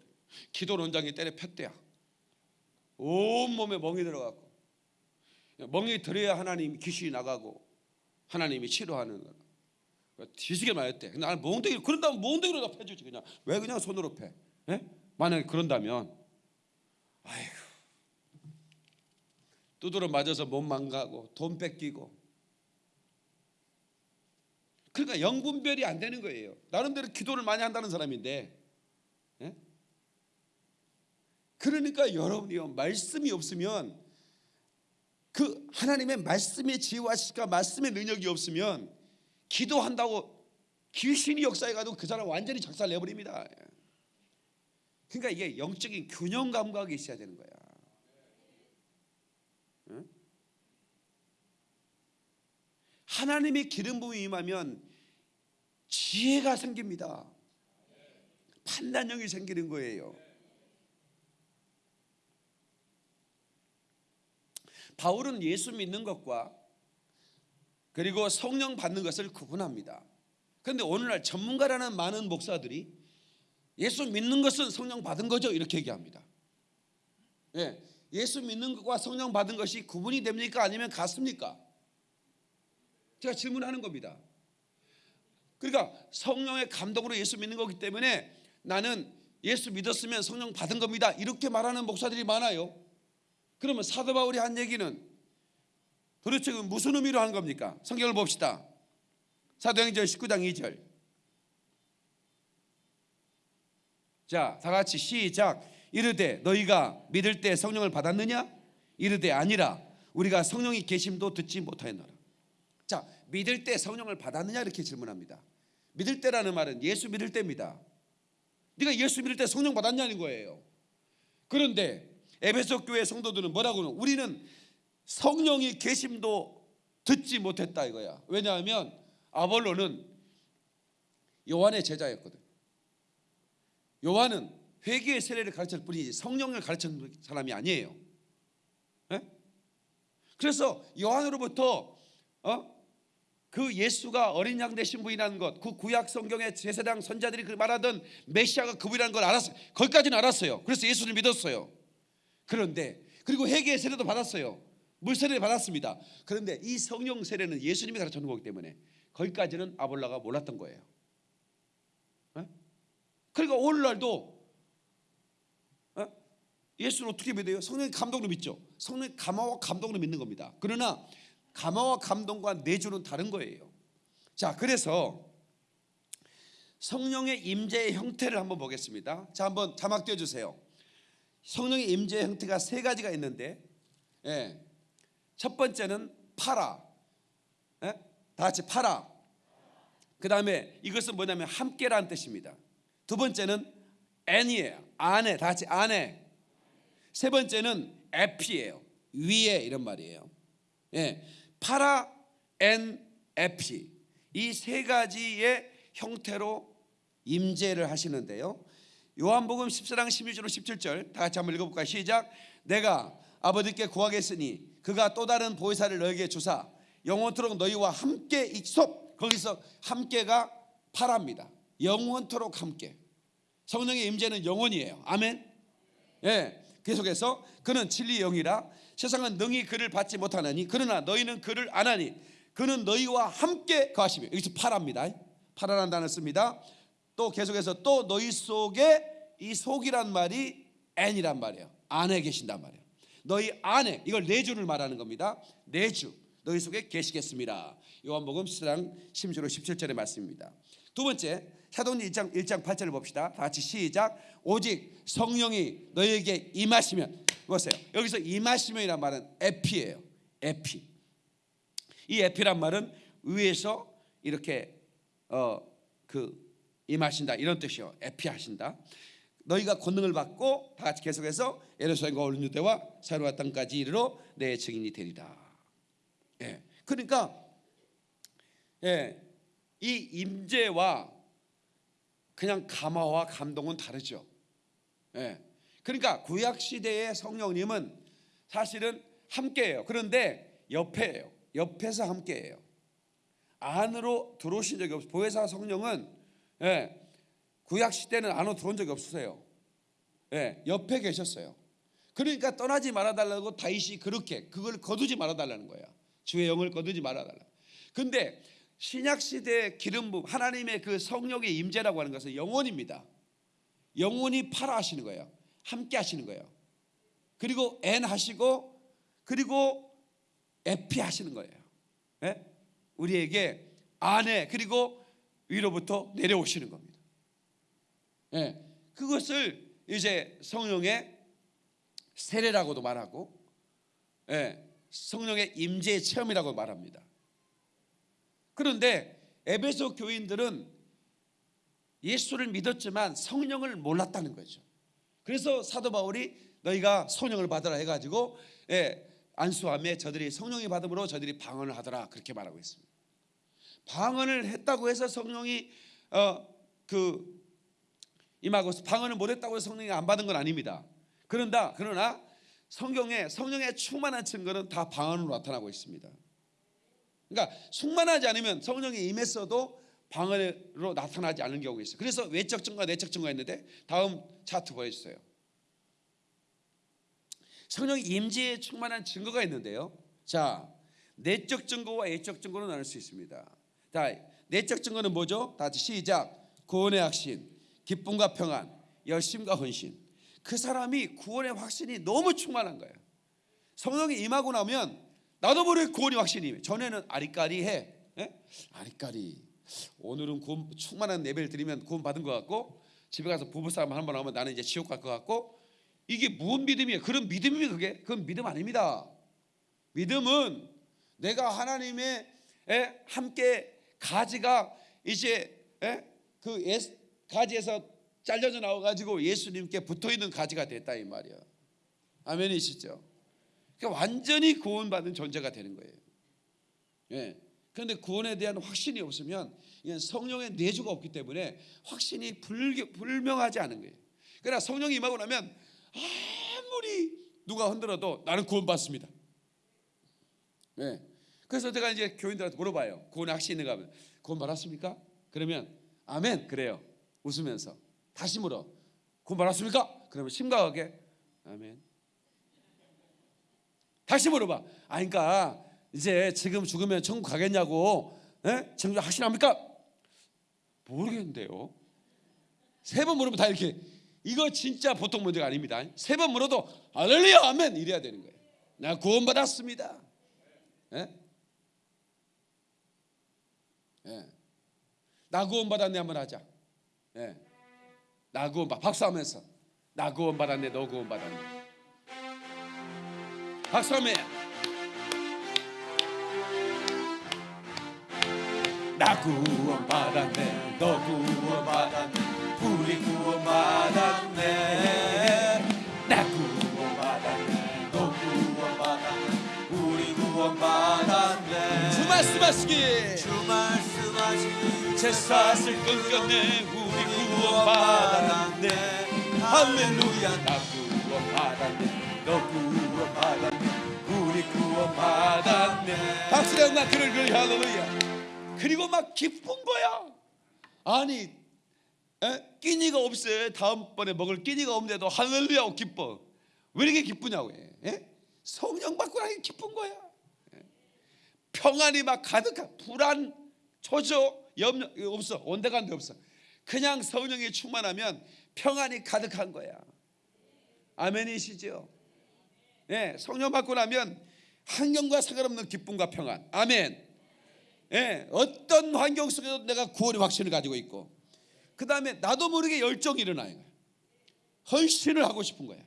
기도 원장이 때려 폈대야. 온 몸에 멍이 들어갔고 멍이 들어야 하나님 귀신이 나가고 하나님이 치료하는 거. 뒤지게. 근데 나는 몽둥이 그런다면 몽둥이로 다 패주지 그냥 왜 그냥 손으로 패? 예? 만약에 그런다면 아이고 두드러 맞아서 몸 망가고 돈 뺏기고 그러니까 영분별이 안 되는 거예요. 나름대로 기도를 많이 한다는 사람인데 예? 그러니까 여러분이요 말씀이 없으면 그 하나님의 말씀의 지혜와 시가 말씀의 능력이 없으면 기도한다고 귀신이 역사해가지고 그 사람 완전히 작살 내버립니다. 그러니까 이게 영적인 균형 감각이 있어야 되는 거야. 응? 하나님의 기름 부음이 임하면 지혜가 생깁니다. 판단력이 생기는 거예요. 바울은 예수 믿는 것과 그리고 성령 받는 것을 구분합니다. 그런데 오늘날 전문가라는 많은 목사들이 예수 믿는 것은 성령 받은 거죠 이렇게 얘기합니다. 예, 예수 믿는 것과 성령 받은 것이 구분이 됩니까 아니면 같습니까? 제가 질문하는 겁니다. 그러니까 성령의 감동으로 예수 믿는 거기 때문에 나는 예수 믿었으면 성령 받은 겁니다. 이렇게 말하는 목사들이 많아요. 그러면 사도 바울이 한 얘기는 도대체 무슨 의미로 하는 겁니까? 성경을 봅시다. 사도행전 19장 2절. 자, 다 같이 시작. 이르되 너희가 믿을 때 성령을 받았느냐? 이르되 아니라 우리가 성령이 계심도 듣지 못하였노라. 자, 믿을 때 성령을 받았느냐 이렇게 질문합니다. 믿을 때라는 말은 예수 믿을 때입니다. 네가 예수 믿을 때 성령 받았냐는 거예요. 그런데 에베소 교회 성도들은 뭐라고 는 우리는 성령이 계심도 듣지 못했다 이거야. 왜냐하면 아볼로는 요한의 제자였거든. 요한은 회개의 세례를 가르칠 뿐이지 성령을 가르치는 사람이 아니에요. 에? 그래서 요한으로부터 어? 그 예수가 어린 양 되신 분이라는 것, 그 구약 성경의 제사장 선자들이 그 말하던 메시아가 그분이라는 걸 알았어요. 거기까지는 알았어요. 그래서 예수를 믿었어요. 그런데 그리고 회개의 세례도 받았어요. 물 세례를 받았습니다. 그런데 이 성령 세례는 예수님이 가르쳐 놓은 거기 때문에 거기까지는 아볼라가 몰랐던 거예요. 어? 그러니까 오늘날도 어? 예수를 어떻게 믿어요? 성령의 감동으로 믿죠. 성령의 감화와 감동으로 믿는 겁니다. 그러나 감화와 감동과 내주는 다른 거예요. 자, 그래서 성령의 임재의 형태를 한번 보겠습니다. 자, 한번 자막 띄워 주세요. 성령의 임재의 형태가 세 가지가 있는데, 예. 첫 번째는 παρά, 예? 다 같이 παρά. 그 다음에 이것은 뭐냐면 함께라는 뜻입니다. 두 번째는 ἐν이에요. 안에, 다 같이 안에. 세 번째는 ἐπί예요. 위에 이런 말이에요. 예. παρά ἐν ἐπί 이 세 가지의 형태로 임재를 하시는데요. 요한복음 14장 16절 17절 다 같이 한번 읽어볼까요? 시작. 내가 아버지께 구하겠으니 그가 또 다른 보혜사를 너에게 주사 영원토록 너희와 함께 익섭 거기서 함께가 파랍니다. 영원토록 함께. 성령의 임재는 영원이에요. 아멘. 예. 계속해서 그는 진리 영이라 세상은 능히 그를 받지 못하나니 그러나 너희는 그를 안하니 그는 너희와 함께 거하시며 여기서 파랍니다. 파라는 단어 씁니다. 또 계속해서 또 너희 속에 이 속이란 말이 앤이란 말이에요. 안에 계신단 말이에요. 너희 안에 이걸 내주를 말하는 겁니다. 내주 너희 속에 계시겠습니다. 요한복음 10장 16절 17절의 말씀입니다. 두 번째 사도행전 1장 1장 8절을 봅시다. 다 같이 시작. 오직 성령이 너희에게 임하시면 보세요. 여기서 임하시면이란 말은 에피예요. 에피. 이 에피란 말은 위에서 이렇게 어 그 임하신다 이런 뜻이요. 에피하신다. 너희가 권능을 받고 다 같이 계속해서 예루살렘과 온 유대와 사로와 땅까지 이르러 내 증인이 되리라. 예. 그러니까 예. 이 임재와 그냥 감화와 감동은 다르죠. 예. 그러니까 구약 시대의 성령님은 사실은 함께해요. 그런데 옆에예요. 옆에서 함께해요. 안으로 들어오신 적이 없어요. 보혜사 성령은 예, 구약 시대는 안으로 들어온 적이 없으세요. 예, 옆에 계셨어요. 그러니까 떠나지 말아달라고 다윗이 그렇게 그걸 거두지 말아달라는 거야. 주의 영을 거두지 말아달라. 근데 신약 시대의 기름 부 하나님의 그 성령의 임재라고 하는 것은 영원입니다. 영원히 팔아 하시는 거예요. 함께 하시는 거예요. 그리고 N 하시고 그리고 에피 하시는 거예요. 예? 우리에게 안에 그리고 위로부터 내려오시는 겁니다. 예. 그것을 이제 성령의 세례라고도 말하고 예. 성령의 임재 체험이라고 말합니다. 그런데 에베소 교인들은 예수를 믿었지만 성령을 몰랐다는 거죠. 그래서 사도 바울이 너희가 성령을 받으라 해가지고 예, 안수함에 저들이 성령이 받음으로 저들이 방언을 하더라 그렇게 말하고 있습니다. 방언을 했다고 해서 성령이 어 그 임하고 방언을 못했다고 해서 성령이 안 받은 건 아닙니다. 그런다 그러나 성경에 성령의 충만한 증거는 다 방언으로 나타나고 있습니다. 그러니까 충만하지 않으면 성령이 임했어도 방언으로 나타나지 않는 경우가 있어요. 그래서 외적 증거와 내적 증거가 있는데 다음 차트 보여주세요. 성령 임재에 충만한 증거가 있는데요. 자, 내적 증거와 외적 증거로 나눌 수 있습니다. 자, 내적 증거는 뭐죠? 다시 시작. 구원의 확신, 기쁨과 평안, 열심과 헌신. 그 사람이 구원의 확신이 너무 충만한 거예요. 성령이 임하고 나면 나도 모르게 구원의 확신이 전에는 아리까리해. 예? 아리까리. 오늘은 구원 충만한 예배를 드리면 구원 받은 것 같고 집에 가서 부부싸움 한 번 하면 나는 이제 지옥 갈 것 같고 이게 무슨 믿음이에요? 그런 믿음이 그게? 그건 믿음 아닙니다. 믿음은 내가 하나님의 에, 함께 가지가 이제 에? 그 예, 가지에서 잘려져 나와 가지고 예수님께 붙어 있는 가지가 됐다 이 말이야. 아멘이시죠? 그러니까 완전히 구원받은 존재가 되는 거예요. 예. 그런데 구원에 대한 확신이 없으면 이건 성령의 내주가 없기 때문에 확신이 불, 불명하지 않은 거예요. 그러나 성령이 임하고 나면 아무리 누가 흔들어도 나는 구원받습니다. 네. 그래서 제가 이제 교인들한테 물어봐요. 구원의 확신이 있는가 하면 구원 받았습니까? 그러면 아멘 그래요. 웃으면서 다시 물어. 구원 받았습니까? 그러면 심각하게 아멘. 다시 물어봐. 아 그러니까 이제 지금 죽으면 천국 가겠냐고. 예? 천국 확신합니까? 모르겠는데요. 세 번 물으면 다 이렇게 이거 진짜 보통 문제가 아닙니다. 세 번 물어도 할렐루야 아멘 이래야 되는 거예요. 나 구원받았습니다. 예? 예. 나 구원받았네 한번 하자. 예. 나 구원받 박수하면서 나 구원받았네 너 구원받았네. 박수하면 나 구원받았네 너 구원받았네 우리 구원받았네. 나 구원받았네 너 구원받았네 우리 구원받았네. 주 말씀하시기. 주 말씀하시기. 제사슬 끊겼네 우리 구원받았네. 할렐루야. 나 구원받았네 너 구원받았네. 우리 구원받았네. 박수령 나 그를 그를 할렐루야. 그리고 막 기쁜 거야. 아니 에? 끼니가 없어요 다음번에 먹을 끼니가 없는데도 할렐루야 기뻐. 왜 이렇게 기쁘냐고 해. 에? 성령 받고 나니 기쁜 거야. 에? 평안이 막 가득한 불안 초조 염려 없어. 온데간데 없어. 그냥 성령이 충만하면 평안이 가득한 거야. 아멘이시죠 예, 성령 받고 나면 환경과 상관없는 기쁨과 평안. 아멘. 예, 어떤 환경 속에도 내가 구원의 확신을 가지고 있고 그 다음에 나도 모르게 열정이 일어나요. 헌신을 하고 싶은 거야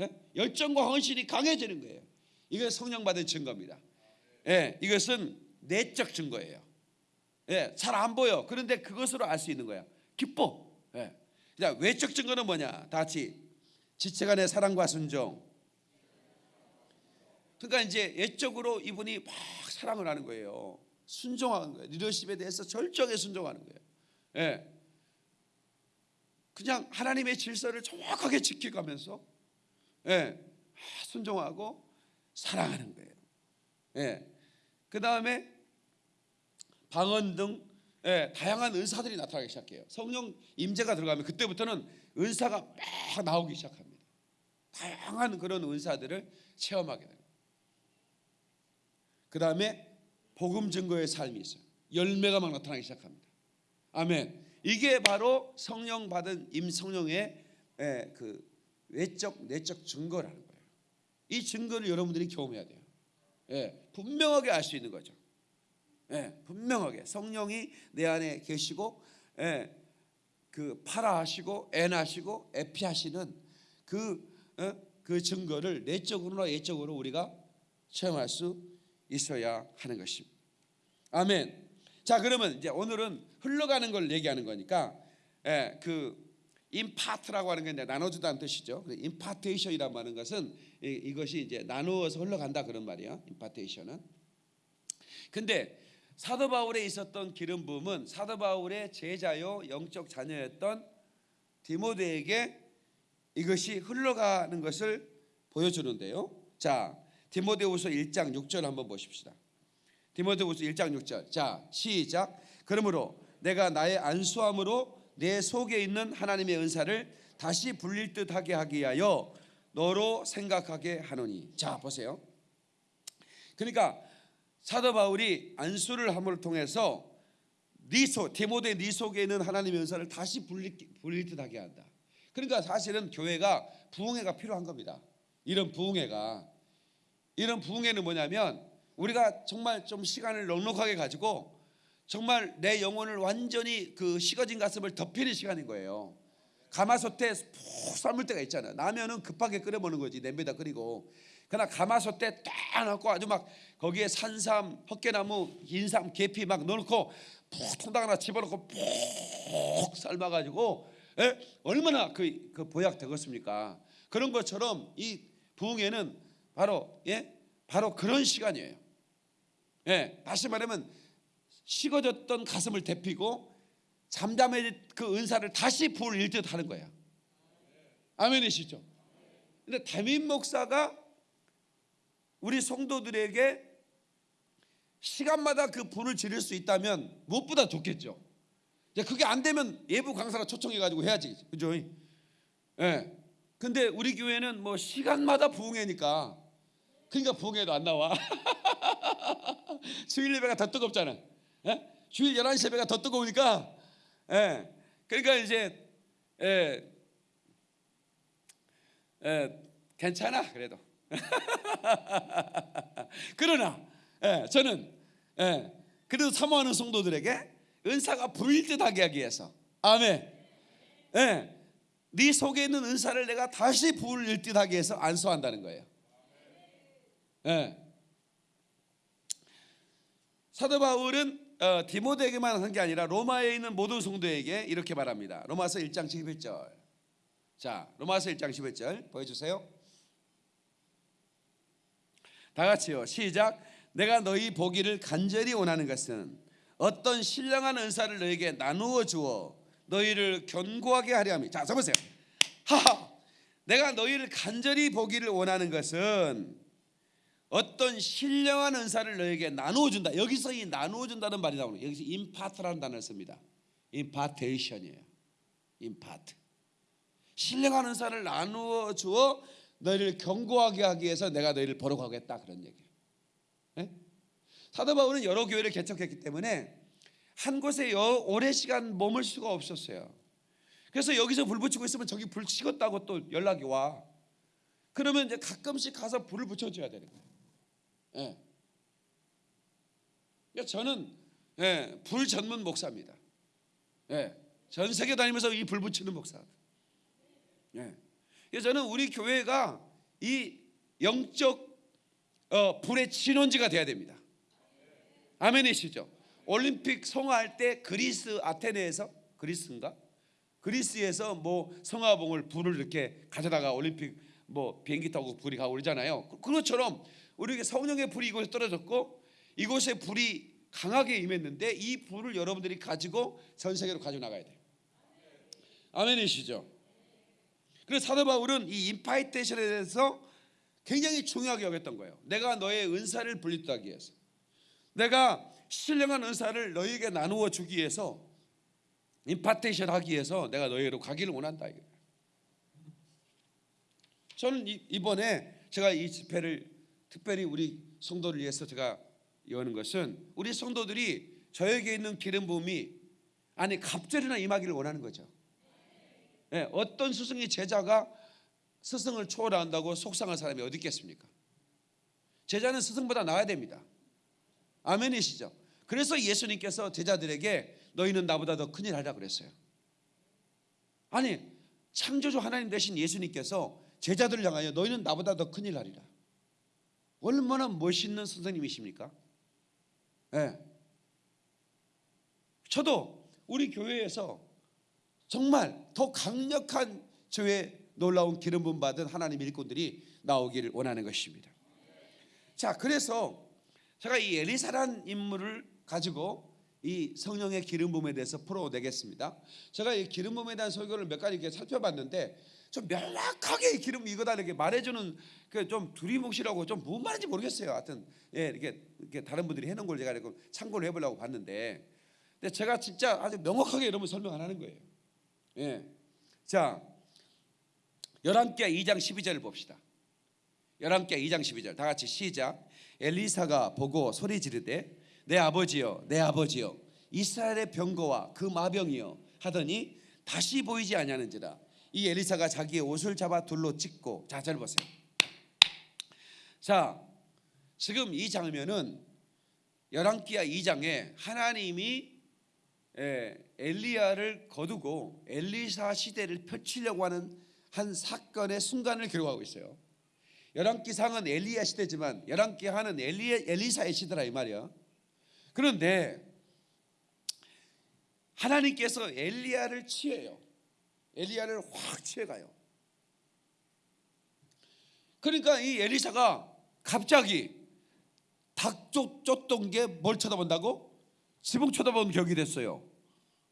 예? 열정과 헌신이 강해지는 거예요. 이게 성령 받은 증거입니다. 예, 이것은 내적 증거예요. 예, 잘 안 보여. 그런데 그것으로 알 수 있는 거야 기뻐. 예. 자, 외적 증거는 뭐냐? 다 같이 지체간의 사랑과 순종 그러니까 이제 외적으로 이분이 막 사랑을 하는 거예요. 순종하는 거예요. 리더십에 대해서 절정에 순종하는 거예요. 예. 그냥 하나님의 질서를 정확하게 지켜가면서 예. 순종하고 사랑하는 거예요. 예. 그 다음에 방언 등 예, 다양한 은사들이 나타나기 시작해요. 성령 임재가 들어가면 그때부터는 은사가 막 나오기 시작합니다. 다양한 그런 은사들을 체험하게 됩니다. 그 다음에 복음 증거의 삶이 있어요. 열매가 막 나타나기 시작합니다. 아멘. 이게 바로 성령 받은 임성령의 예, 그 외적 내적 증거라는 거예요. 이 증거를 여러분들이 경험해야 돼요. 예, 분명하게 알 수 있는 거죠. 예, 분명하게 성령이 내 안에 계시고 예, 그 파라하시고 애나시고 에피하시는 그, 어? 그 증거를 내적으로나 예적으로 우리가 체험할 수 있어야 하는 것입니다. 아멘. 자 그러면 이제 오늘은 흘러가는 걸 얘기하는 거니까 예, 그 임파트라고 하는 게 이제 나눠주다는 뜻이죠. 임파테이션이라고 하는 것은 이, 이것이 이제 나누어서 흘러간다 그런 말이야. 임파테이션은. 근데 사도 바울에 있었던 기름 부음은 사도 바울의 제자요 영적 자녀였던 디모데에게 이것이 흘러가는 것을 보여주는데요. 자, 디모데후서 1장 6절 한번 보십시다. 디모데후서 1장 6절. 자, 시작. 그러므로 내가 나의 안수함으로 내 속에 있는 하나님의 은사를 다시 불릴 듯하게 하기 위하여 너로 생각하게 하노니. 자, 보세요. 그러니까 사도 바울이 안수를 함을 통해서 니소 디모데 니 속에 있는 하나님의 은사를 다시 불릴, 불릴 듯하게 한다. 그러니까 사실은 교회가 부흥회가 필요한 겁니다. 이런 부흥회가 이런 부흥회는 뭐냐면 우리가 정말 좀 시간을 넉넉하게 가지고 정말 내 영혼을 완전히 그 식어진 가슴을 덮이는 시간인 거예요. 가마솥에 푹 삶을 때가 있잖아요. 라면은 급하게 끓여 먹는 거지 냄비에다 끓이고. 그러나 가마솥에 딱 넣고 아주 막 거기에 산삼, 헛개나무, 인삼, 계피 막 넣어놓고 푹 통닭 하나 집어넣고 푹 삶아가지고 예? 얼마나 그, 그 보약 되겠습니까? 그런 것처럼 이 부흥회는 바로 예 바로 그런 시간이에요. 예 다시 말하면 식어졌던 가슴을 데피고 잠잠의 그 은사를 다시 불일 듯 하는 거야. 아멘이시죠? 근데 담임 목사가 우리 성도들에게 시간마다 그 불을 지를 수 있다면 무엇보다 좋겠죠. 이제 그게 안 되면 예부 강사라 초청해 가지고 해야지. 그죠? 예. 근데 우리 교회는 뭐 시간마다 부흥회니까 그러니까 부흥회도 안 나와. [laughs] 주일 예배가 더 뜨겁잖아. 예? 주일 11시 예배가 더 뜨거우니까 예. 그러니까 이제 예. 예. 괜찮아 그래도. [laughs] 그러나 예, 저는 예, 그래도 사모하는 성도들에게 은사가 불일 듯하게 하기 위해서 아멘. 예, 네 속에 있는 은사를 내가 다시 불일 듯하게 해서 안수한다는 거예요. 예. 사도 바울은 어, 디모데에게만 한 게 아니라 로마에 있는 모든 성도에게 이렇게 말합니다. 로마서 1장 11절. 자, 로마서 1장 11절 보여주세요. 다 같이요. 시작. 내가 너희 보기를 간절히 원하는 것은 어떤 신령한 은사를 너에게 나누어 주어 너희를 견고하게 하려 함이. 자, 써보세요. 하하. 내가 너희를 간절히 보기를 원하는 것은 어떤 신령한 은사를 너에게 나누어 준다. 여기서 이 나누어 준다는 말이 나오는. 여기서 임파트라는 단어를 씁니다. 임파테이션이에요. 임파트. 신령한 은사를 나누어 주어 너희를 견고하게 하기 위해서 내가 너희를 가겠다 그런 얘기예요. 예? 사도 바울은 여러 교회를 개척했기 때문에 한 곳에 여, 오래 시간 머물 수가 없었어요. 그래서 여기서 불 붙이고 있으면 저기 불 식었다고 또 연락이 와. 그러면 이제 가끔씩 가서 불을 붙여줘야 되는 거예요. 예. 그러니까 저는 예, 불 전문 목사입니다. 예, 전 세계 다니면서 이 불 붙이는 목사. 예. 그래서 저는 우리 교회가 이 영적 어, 불의 진원지가 돼야 됩니다. 아멘이시죠? 올림픽 성화할 때 그리스 아테네에서 그리스인가? 그리스에서 뭐 성화봉을 불을 이렇게 가져다가 올림픽 뭐 비행기 타고 불이 가고 그러잖아요. 그것처럼 우리에게 성령의 불이 이곳에 떨어졌고 이곳에 불이 강하게 임했는데 이 불을 여러분들이 가지고 전 세계로 가져 나가야 돼요. 아멘이시죠? 그래서 사도 바울은 이 임파이테이션에 대해서 굉장히 중요하게 여겼던 거예요. 내가 너의 은사를 분립하기 위해서, 내가 신령한 은사를 너에게 나누어 주기 위해서, 임파테이션 하기 위해서 내가 너희로 가기를 원한다. 저는 이번에 제가 이 집회를 특별히 우리 성도를 위해서 제가 여는 것은 우리 성도들이 저에게 있는 기름 부음이 아니 갑절이나 임하기를 원하는 거죠. 예, 어떤 스승이 제자가 스승을 초월한다고 속상한 사람이 어디 있겠습니까? 제자는 스승보다 나아야 됩니다. 아멘이시죠? 그래서 예수님께서 제자들에게 너희는 나보다 더 큰일 하라 그랬어요. 아니 창조주 하나님 되신 예수님께서 제자들을 향하여 너희는 나보다 더 큰일 하리라. 얼마나 멋있는 선생님이십니까? 예. 저도 우리 교회에서 정말 더 강력한 저의 놀라운 기름 부음 받은 하나님 일꾼들이 나오기를 원하는 것입니다. 자, 그래서 제가 이 엘리사란 인물을 가지고 이 성령의 기름 부음에 대해서 풀어내겠습니다. 제가 이 기름 부음에 대한 설교를 몇 가지 이렇게 살펴봤는데 좀 명확하게 이 기름 이거다 이렇게 말해주는 그좀 두리뭉실하고 좀 무슨 말인지 모르겠어요. 하여튼 예 이렇게 이렇게 다른 분들이 해놓은 걸 제가 이렇게 참고를 해보려고 봤는데, 근데 제가 진짜 아주 명확하게 여러분 설명 안 하는 거예요. 예, 자 열왕기하 2장 12절을 봅시다. 열왕기하 2장 12절 다 같이 시작. 엘리사가 보고 소리 지르되 내 아버지여 내 아버지여 이스라엘의 병거와 그 마병이여 하더니 다시 보이지 아니하는지라 이 엘리사가 자기의 옷을 잡아 둘로 찢고 자 잘 보세요. 자 지금 이 장면은 열왕기하 2장에 하나님이 예, 엘리야를 거두고 엘리사 시대를 펼치려고 하는 한 사건의 순간을 기록하고 있어요. 열왕기상은 엘리야 시대지만 열왕기하는 엘리 엘리사의 시대라 이 말이야. 그런데 하나님께서 엘리야를 취해요. 엘리야를 확 취해가요. 그러니까 이 엘리사가 갑자기 닭 쫓- 쫓던 게 뭘 쳐다본다고? 지붕 쳐다보는 격이 됐어요.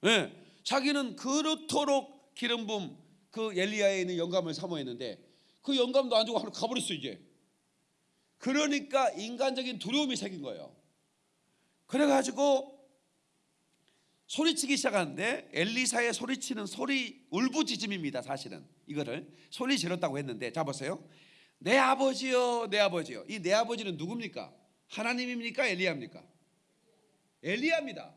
예, 자기는 그렇도록 기름 부음 그 엘리야에 있는 영감을 사모했는데 그 영감도 안 주고 하루 가버렸어 이제. 그러니까 인간적인 두려움이 생긴 거예요. 그래가지고 소리치기 시작하는데 엘리사의 소리치는 소리 울부짖음입니다. 사실은 이거를 소리 지렀다고 했는데 자 보세요. 내 아버지요, 내 아버지요. 이 내 아버지는 누굽니까? 하나님입니까? 엘리야입니까? 엘리야입니다.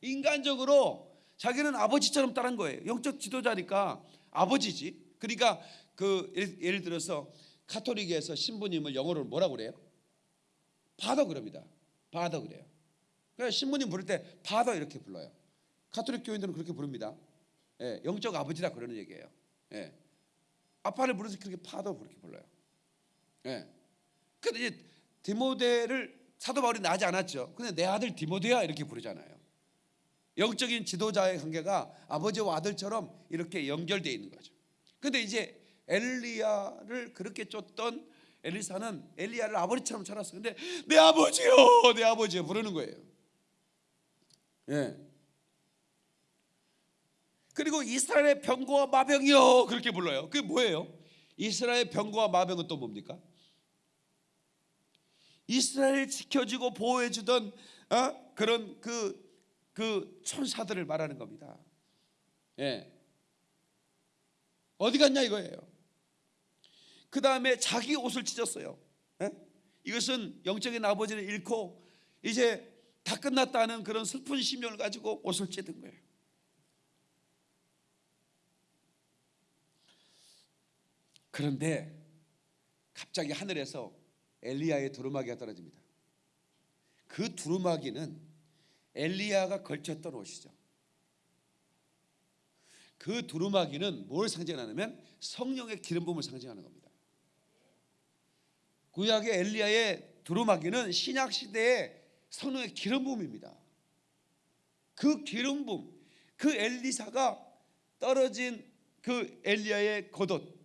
인간적으로 자기는 아버지처럼 따른 거예요. 영적 지도자니까 아버지지. 그러니까 그 예를, 들어서 카톨릭에서 신부님을 영어로 뭐라 그래요? father 그럽니다. father 그래요. 그러니까 신부님 부를 때 father 이렇게 불러요. 카톨릭 교인들은 그렇게 부릅니다. 예, 영적 아버지라 그러는 얘기예요. 예. 아빠를 부르서 그렇게 father 그렇게 불러요. 예. 근데 이제 디모데를 사도 바울이 낳지 않았죠. 근데 내 아들 디모데야 이렇게 부르잖아요. 영적인 지도자의 관계가 아버지와 아들처럼 이렇게 연결되어 있는 거죠. 근데 이제 엘리야를 그렇게 쫓던 엘리사는 엘리야를 아버지처럼 찾았어. 근데 내 아버지요, 내 아버지요 부르는 거예요. 예. 그리고 이스라엘의 병거와 마병이요 그렇게 불러요. 그게 뭐예요? 이스라엘 병거와 마병은 또 뭡니까? 이스라엘 지켜주고 보호해주던 어? 그런 그, 그 천사들을 말하는 겁니다. 예. 어디 갔냐 이거예요. 그 다음에 자기 옷을 찢었어요. 예? 이것은 영적인 아버지를 잃고 이제 다 끝났다는 그런 슬픈 심령을 가지고 옷을 찢은 거예요. 그런데 갑자기 하늘에서 엘리야의 두루마기가 떨어집니다. 그 두루마기는 엘리야가 걸쳤던 옷이죠. 그 두루마기는 뭘 상징하냐면 성령의 기름 부음을 상징하는 겁니다. 구약의 엘리야의 두루마기는 신약 시대의 성령의 기름 부음입니다. 그 기름 부음, 그 엘리사가 떨어진 그 엘리야의 겉옷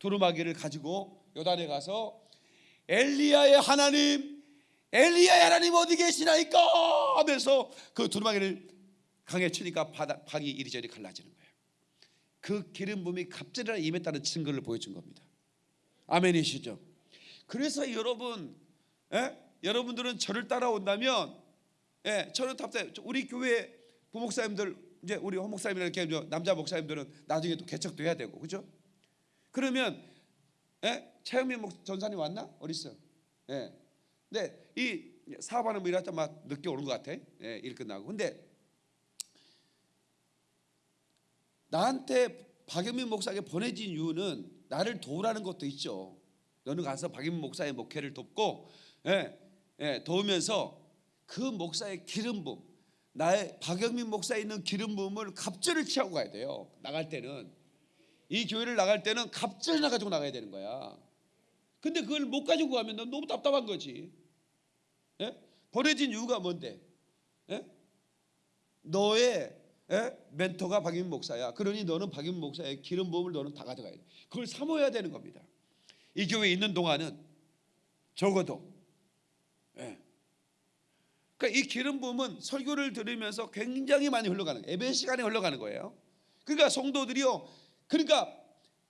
두루마기를 가지고 요단에 가서 엘리야의 하나님, 엘리야의 하나님 어디 계시나이까 하면서 그 두루마기를 강에 치니까 바다, 방이 이리저리 갈라지는 거예요. 그 기름 부음이 갑자기 임했다는 증거를 보여준 겁니다. 아멘이시죠? 그래서 여러분, 예? 여러분들은 저를 따라온다면, 예, 저는 답답해. 우리 교회 부목사님들 이제 우리 허목사님이나 이렇게 남자 목사님들은 나중에 또 개척도 해야 되고, 그죠? 그러면 예? 최영민 목 전사님 왔나? 어디 있어? 예. 근데 이 사업하는 분 일할 때막 늦게 오는 것 같아. 예, 일 끝나고. 근데 나한테 박영민 목사에게 보내진 이유는 나를 도우라는 것도 있죠. 너는 가서 박영민 목사의 목회를 돕고 예, 예, 도우면서 그 목사의 기름 부음 나의 박영민 목사에 있는 기름 부음을 갑절을 취하고 가야 돼요. 나갈 때는 이 교회를 나갈 때는 갑절 나 가지고 나가야 되는 거야. 근데 그걸 못 가지고 가면 넌 너무 답답한 거지. 예? 보내진 이유가 뭔데? 예? 너의 예? 멘토가 박윤 목사야. 그러니 너는 박윤 목사의 기름 부음을 너는 다 가져가야 돼. 그걸 사모해야 되는 겁니다. 이 교회에 있는 동안은 적어도 예. 그러니까 이 기름 부음은 설교를 들으면서 굉장히 많이 흘러가는. 예배 시간에 흘러가는 거예요. 그러니까 성도들이요. 그러니까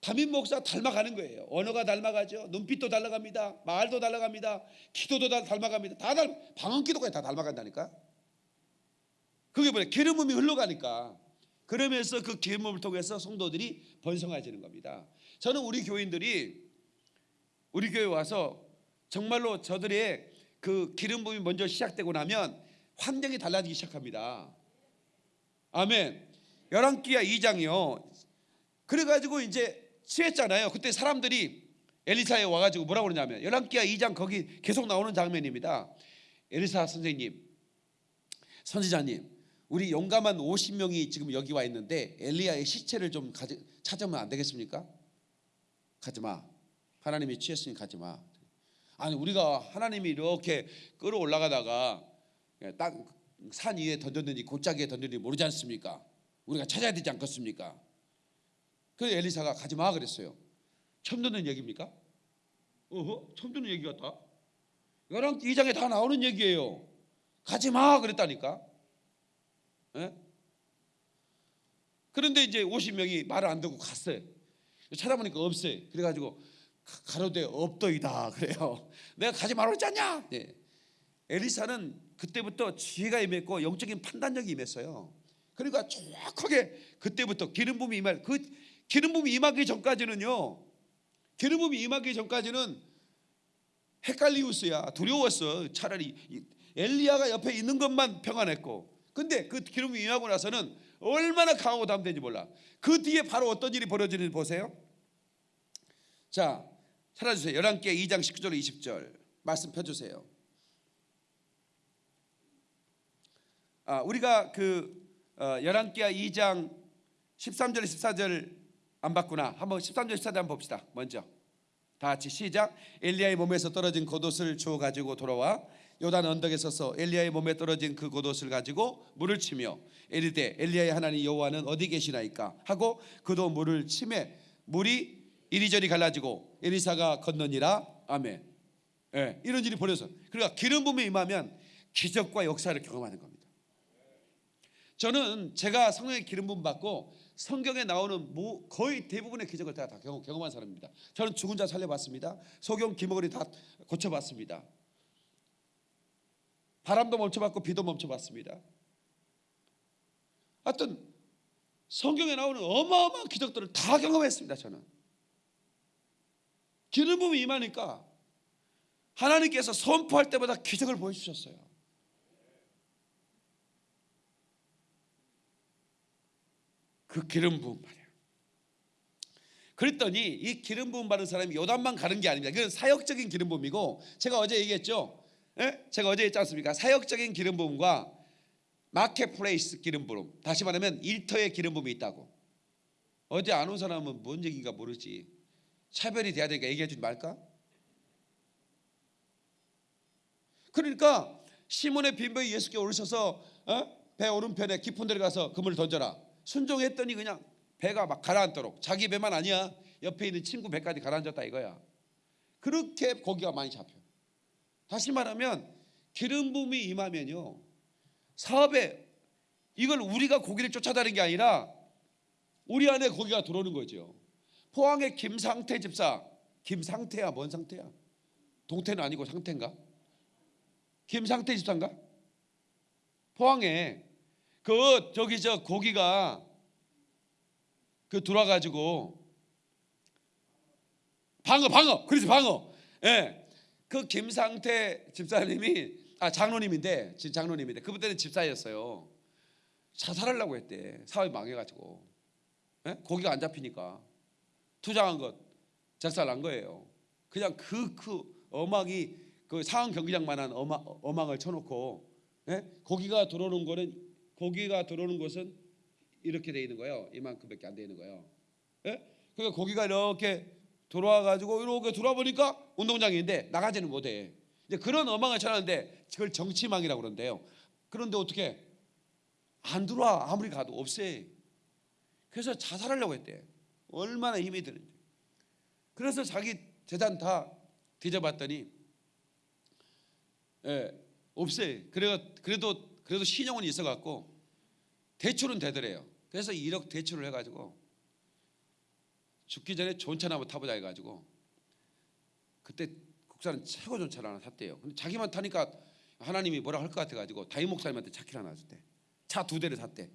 담임 목사 닮아가는 거예요. 언어가 닮아가죠. 눈빛도 닮아갑니다. 말도 닮아갑니다. 기도도 다 닮아갑니다. 다 닮, 방언 기도까지 다 닮아간다니까. 그게 뭐냐? 기름 부음이 흘러가니까. 그러면서 그 기름 부음을 통해서 성도들이 번성해지는 겁니다. 저는 우리 교인들이 우리 교회 와서 정말로 저들의 그 기름 부음이 먼저 시작되고 나면 환경이 달라지기 시작합니다. 아멘. 열왕기야 2장이요. 그래가지고 이제 취했잖아요. 그때 사람들이 엘리사에 와가지고 뭐라고 그러냐면 열왕기야 2장 거기 계속 나오는 장면입니다. 엘리사 선생님, 선지자님, 우리 용감한 50명이 지금 여기 와 있는데 엘리야의 시체를 좀 가지, 찾으면 안 되겠습니까? 가지 마. 하나님이 취했으니 가지 마. 아니 우리가 하나님이 이렇게 끌어올라가다가 딱 산 위에 던졌는지 골짜기에 던졌는지 모르지 않습니까? 우리가 찾아야 되지 않겠습니까? 그래서 엘리사가 가지 마 그랬어요. 처음 듣는 얘기입니까? 어허, 처음 듣는 얘기 같다. 열왕 2장에 다 나오는 얘기예요. 가지 마 그랬다니까. 예? 그런데 이제 50명이 말을 안 듣고 갔어요. 찾아보니까 없어요. 그래가지고 가- 가로되 없더이다 그래요. [laughs] 내가 가지 말라 했잖냐? 네. 엘리사는 그때부터 지혜가 임했고 영적인 판단력이 임했어요. 그러니까 정확하게 그때부터 기름 부음이 임할 그 기름 부음이 임하기 전까지는요. 기름 부음이 임하기 전까지는 헷갈리우스야 두려웠어. 차라리 이- 엘리야가 옆에 있는 것만 평안했고, 근데 그 기름 부음이 임하고 나서는 얼마나 강하고 담대인지 몰라. 그 뒤에 바로 어떤 일이 벌어지는지 보세요. 자, 찾아주세요. 열왕기하 2장 19절 20절 말씀 펴주세요. 아, 우리가 그 어, 열왕기하 2장 13절 14절 안 봤구나. 한번 13절 14절 한번 봅시다. 먼저 다 같이 시작. 엘리야의 몸에서 떨어진 겉옷을 주워 가지고 돌아와 요단 언덕에 서서 엘리야의 몸에 떨어진 그 겉옷을 가지고 물을 치며 에리되 엘리야의 하나님 여호와는 어디 계시나이까 하고 그도 물을 치매 물이 이리저리 갈라지고 에리사가 건너니라 아멘. 예, 이런 일이 벌어서 그러니까 기름 부음이 임하면 기적과 역사를 경험하는 겁니다. 저는 제가 성령의 기름 부음 받고 성경에 나오는 뭐 거의 대부분의 기적을 다, 다 경험, 경험한 사람입니다. 저는 죽은 자 살려봤습니다. 소경 기머거리 다 고쳐봤습니다. 바람도 멈춰봤고 비도 멈춰봤습니다. 하여튼 성경에 나오는 어마어마한 기적들을 다 경험했습니다. 저는 기름 부음이 임하니까 하나님께서 선포할 때마다 기적을 보여주셨어요. 그 기름 부음 말이에요. 그랬더니 이 기름 부음 받은 사람이 요단만 가는 게 아닙니다. 그건 사역적인 기름 부음이고 제가 어제 얘기했죠. 예? 제가 어제 했지 않습니까? 사역적인 기름 부음과 마켓플레이스 기름 부음. 다시 말하면 일터의 기름 부음이 있다고. 어제 안 온 사람은 뭔 얘기인가 모르지. 차별이 돼야 되니까 얘기해 주지 말까? 그러니까 시몬의 빈부에 예수께 오르셔서 어? 배 오른편에 깊은 데를 가서 그물을 던져라. 순종했더니 그냥 배가 막 가라앉도록 자기 배만 아니야. 옆에 있는 친구 배까지 가라앉았다 이거야. 그렇게 고기가 많이 잡혀. 다시 말하면 기름 부음이 임하면요. 사업에 이걸 우리가 고기를 쫓아다니는 게 아니라 우리 안에 고기가 들어오는 거죠. 포항의 김상태 집사, 김상태야 뭔 상태야? 동태는 아니고 상태인가? 김상태 집사인가? 포항에 그 저기 저 고기가 그 들어와가지고 방어 방어 그렇지 방어 예 그 김상태 집사님이 아 장로님인데 지금 장로님인데 그분 때는 집사였어요 자살하려고 했대 사업이 망해가지고 예? 고기가 안 잡히니까 투자한 것 작살난 거예요. 그냥 그 그 어망이 그 상황 경기장만한 어망, 어망을 쳐놓고 예? 고기가 들어오는 거는 고기가 들어오는 곳은 이렇게 돼 있는 거예요. 이만큼밖에 안 돼 있는 거예요. 예? 그러니까 고기가 이렇게 들어와 가지고 이렇게 들어와 보니까 운동장인데 나가지는 못해. 이제 그런 어망을 쳐놨는데 그걸 정치망이라고 그러는데요. 그런데 어떻게 안 들어와 아무리 가도 없애. 그래서 자살하려고 했대. 얼마나 힘이 드는지. 그래서 자기 재산 다 뒤져봤더니 예, 없애. 그래 그래도 그래도 신용은 있어 갖고 대출은 되더래요. 그래서 1억 대출을 해가지고 죽기 전에 좋은 차나 한번 타보자 해가지고 그때 국산은 최고 좋은 차를 하나 샀대요. 근데 자기만 타니까 하나님이 뭐라 할 것 같아가지고 다임 목사님한테 차키를 하나 줬대. 차 두 대를 샀대.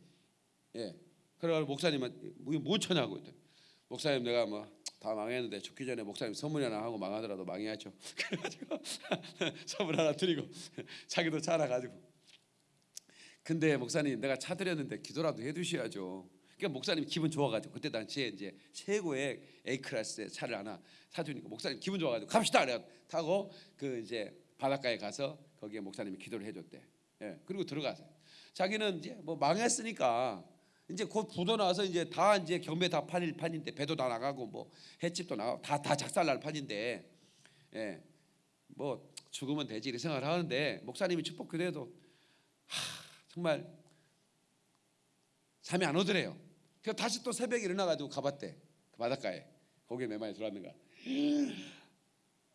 예. 그래가지고 목사님한테 뭔 차냐고 했더니 목사님 내가 뭐 다 망했는데 죽기 전에 목사님 선물 하나 하고 망하더라도 망해야죠. [laughs] 그래가지고 [laughs] 선물 하나 드리고 [laughs] 자기도 차 하나 가지고. 근데 목사님 내가 차 드렸는데 기도라도 해두셔야죠. 그러니까 목사님 기분 좋아가지고 그때 당시에 이제 최고의 A 클래스의 차를 하나 사주니까 목사님 기분 좋아가지고 갑시다 그래 타고 그 이제 바닷가에 가서 거기에 목사님이 기도를 해줬대. 예 그리고 들어가서 자기는 이제 뭐 망했으니까 이제 곧 부도 나서 이제 다 이제 경매 다 팔릴 판인데 배도 다 나가고 뭐 횟집도 나가고 다 다 작살날 판인데 예 뭐 죽으면 되지 이렇게 생각을 하는데 목사님이 축복 그래도 하 정말 잠이 안 오더래요. 그래서 다시 또 새벽에 일어나가지고 가봤대 그 바닷가에 거기에 몇 마리 들어왔는가.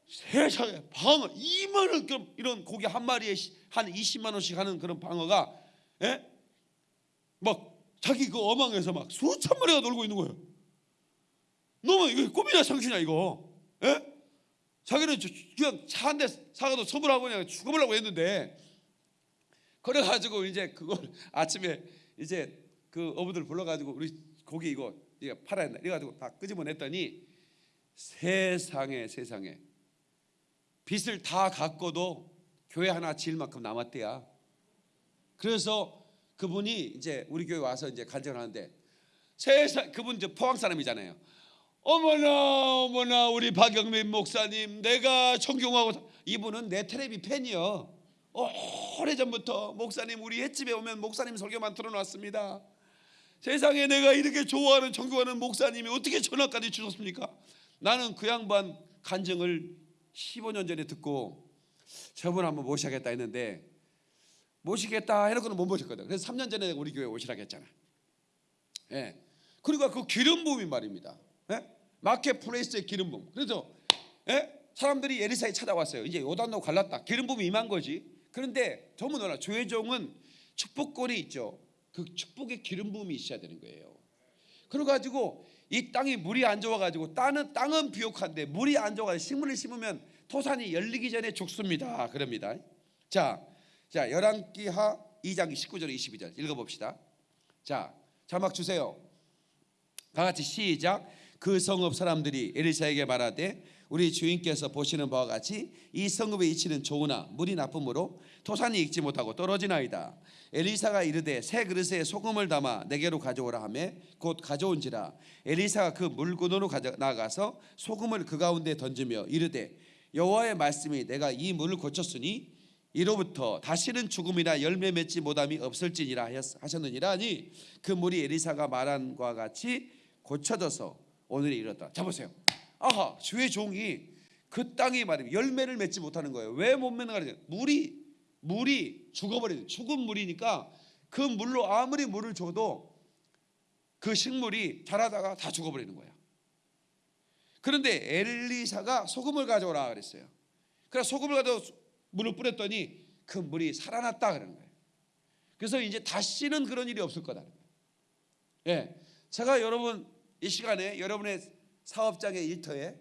세상에 방어 2만 원 그럼 이런 고기 한 마리에 시- 한 20만 원씩 하는 그런 방어가 예? 막 자기 그 어망에서 막 수천 마리가 놀고 있는 거예요. 너무 이거 꿈이냐 상신이야 이거. 예? 자기는 저- 그냥 차 한 대 사가도 선물하고 그냥 죽어보려고 했는데 그래가지고 이제 그걸 [laughs] 아침에 이제 그 어부들 불러가지고 우리 고기 이거 이거 팔아야 된다 이래가지고 다 끄집어냈더니 세상에 세상에 빚을 다 갚고도 교회 하나 지을 만큼 남았대야. 그래서 그분이 이제 우리 교회 와서 이제 간증을 하는데 세상 그분 이제 포항 사람이잖아요. 어머나 어머나 우리 박영민 목사님 내가 존경하고 사- 이분은 내 테레비 팬이요. 오래 전부터 목사님 우리 횟집에 오면 목사님 설교만 들어놨습니다. 세상에 내가 이렇게 좋아하는 존경하는 목사님이 어떻게 전화까지 주셨습니까? 나는 그 양반 간증을 15년 전에 듣고 저분 한번 모셔야겠다 했는데 모시겠다 해놓고는 못 모셨거든. 그래서 3년 전에 우리 교회 오시라고 했잖아. 예. 그리고 그 기름 부음이 말입니다. 예? 마켓 플레이스의 기름 부음. 그래서 예? 사람들이 에리사에 찾아왔어요. 이제 요단도 갈랐다. 기름 부음이 임한 거지. 그런데 더무나 조혜종은 축복권이 있죠. 그 축복의 기름 부음이 있어야 되는 거예요. 그래가지고 이 땅이 물이 안 좋아가지고 땅은 땅은 비옥한데 물이 안 좋아가지고 식물을 심으면 토산이 열리기 전에 죽습니다. 그럽니다. 자, 자 열왕기하 2장 19절 22절 읽어봅시다. 자 자막 주세요. 다 같이 시작. 그 성읍 사람들이 에리사에게 말하되 우리 주인께서 보시는 바와 같이 이 성읍의 이치는 좋으나 물이 나쁨으로 토산이 익지 못하고 떨어지나이다. 엘리사가 이르되 새 그릇에 소금을 담아 내게로 가져오라 하매 곧 가져온지라 엘리사가 그 물구너로 나가서 소금을 그 가운데 던지며 이르되 여호와의 말씀이 내가 이 물을 고쳤으니 이로부터 다시는 죽음이나 열매 맺지 못함이 없을지니라 하였- 하셨느니라니 그 물이 엘리사가 말한 것과 같이 고쳐져서 오늘에 이르렀다. 자 보세요. 아하 주의 종이 그 땅이 말이면 열매를 맺지 못하는 거예요. 왜 못 맺는 거냐? 물이 물이 죽어버리는 죽은 물이니까 그 물로 아무리 물을 줘도 그 식물이 자라다가 다 죽어버리는 거야. 그런데 엘리사가 소금을 가져오라 그랬어요. 그래서 소금을 가져 물을 뿌렸더니 그 물이 살아났다 그러는 거예요. 그래서 이제 다시는 그런 일이 없을 거다. 예, 제가 여러분 이 시간에 여러분의 사업장의 일터에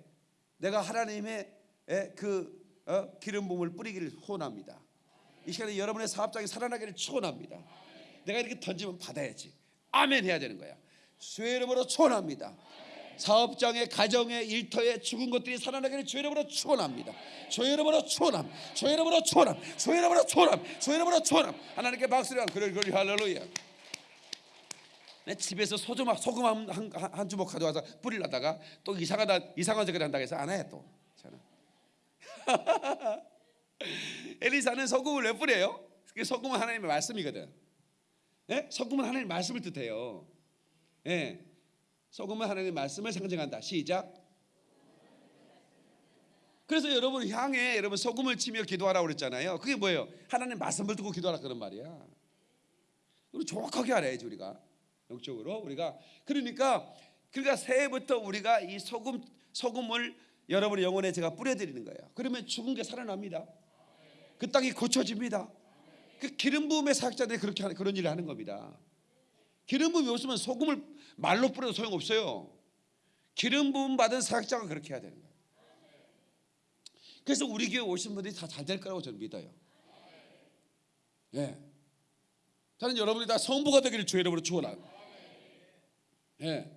내가 하나님의 예, 그 어, 기름 부음을 뿌리기를 소원합니다. 이 시간에 여러분의 사업장이 살아나기를 축원합니다. 내가 이렇게 던지면 받아야지. 아멘 해야 되는 거야. 주의 이름으로 축원합니다. 사업장에 가정에 일터에 죽은 것들이 살아나기를 주의 이름으로 축원합니다. 주의 이름으로 축원함. 주의 이름으로 축원함. 주의 이름으로 축원함. 주의 이름으로 축원함. 하나님께 박수를 한 그럴 그럴 할렐루야. 내 집에서 소금 소금 한, 한, 한 주먹 가져와서 뿌리려다가 또 이상하다 이상한 짓을 한다고 해서 안 해 또. [laughs] 엘리사는 소금을 왜 뿌려요? 그 소금은 하나님의 말씀이거든. 예? 소금은 하나님의 말씀을 뜻해요. 예. 소금은 하나님의 말씀을 상징한다. 시작. 그래서 여러분 향에 여러분 소금을 치며 기도하라고 그랬잖아요. 그게 뭐예요? 하나님 말씀을 듣고 기도하라 그런 말이야. 우리 정확하게 알아야지 우리가 영적으로 우리가 그러니까 그러니까 새해부터 우리가 이 소금 소금을 여러분의 영혼에 제가 뿌려드리는 거예요. 그러면 죽은 게 살아납니다. 그 땅이 고쳐집니다. 그 기름 부음의 사역자들이 그렇게 하는 그런 일을 하는 겁니다. 기름 부음이 없으면 소금을 말로 뿌려도 소용 없어요. 기름 부음 받은 사역자가 그렇게 해야 되는 거예요. 그래서 우리 교회 오신 분들이 다 잘 될 거라고 저는 믿어요. 예. 저는 여러분이 다 성부가 되기를 주의 이름으로 축원합니다. 예.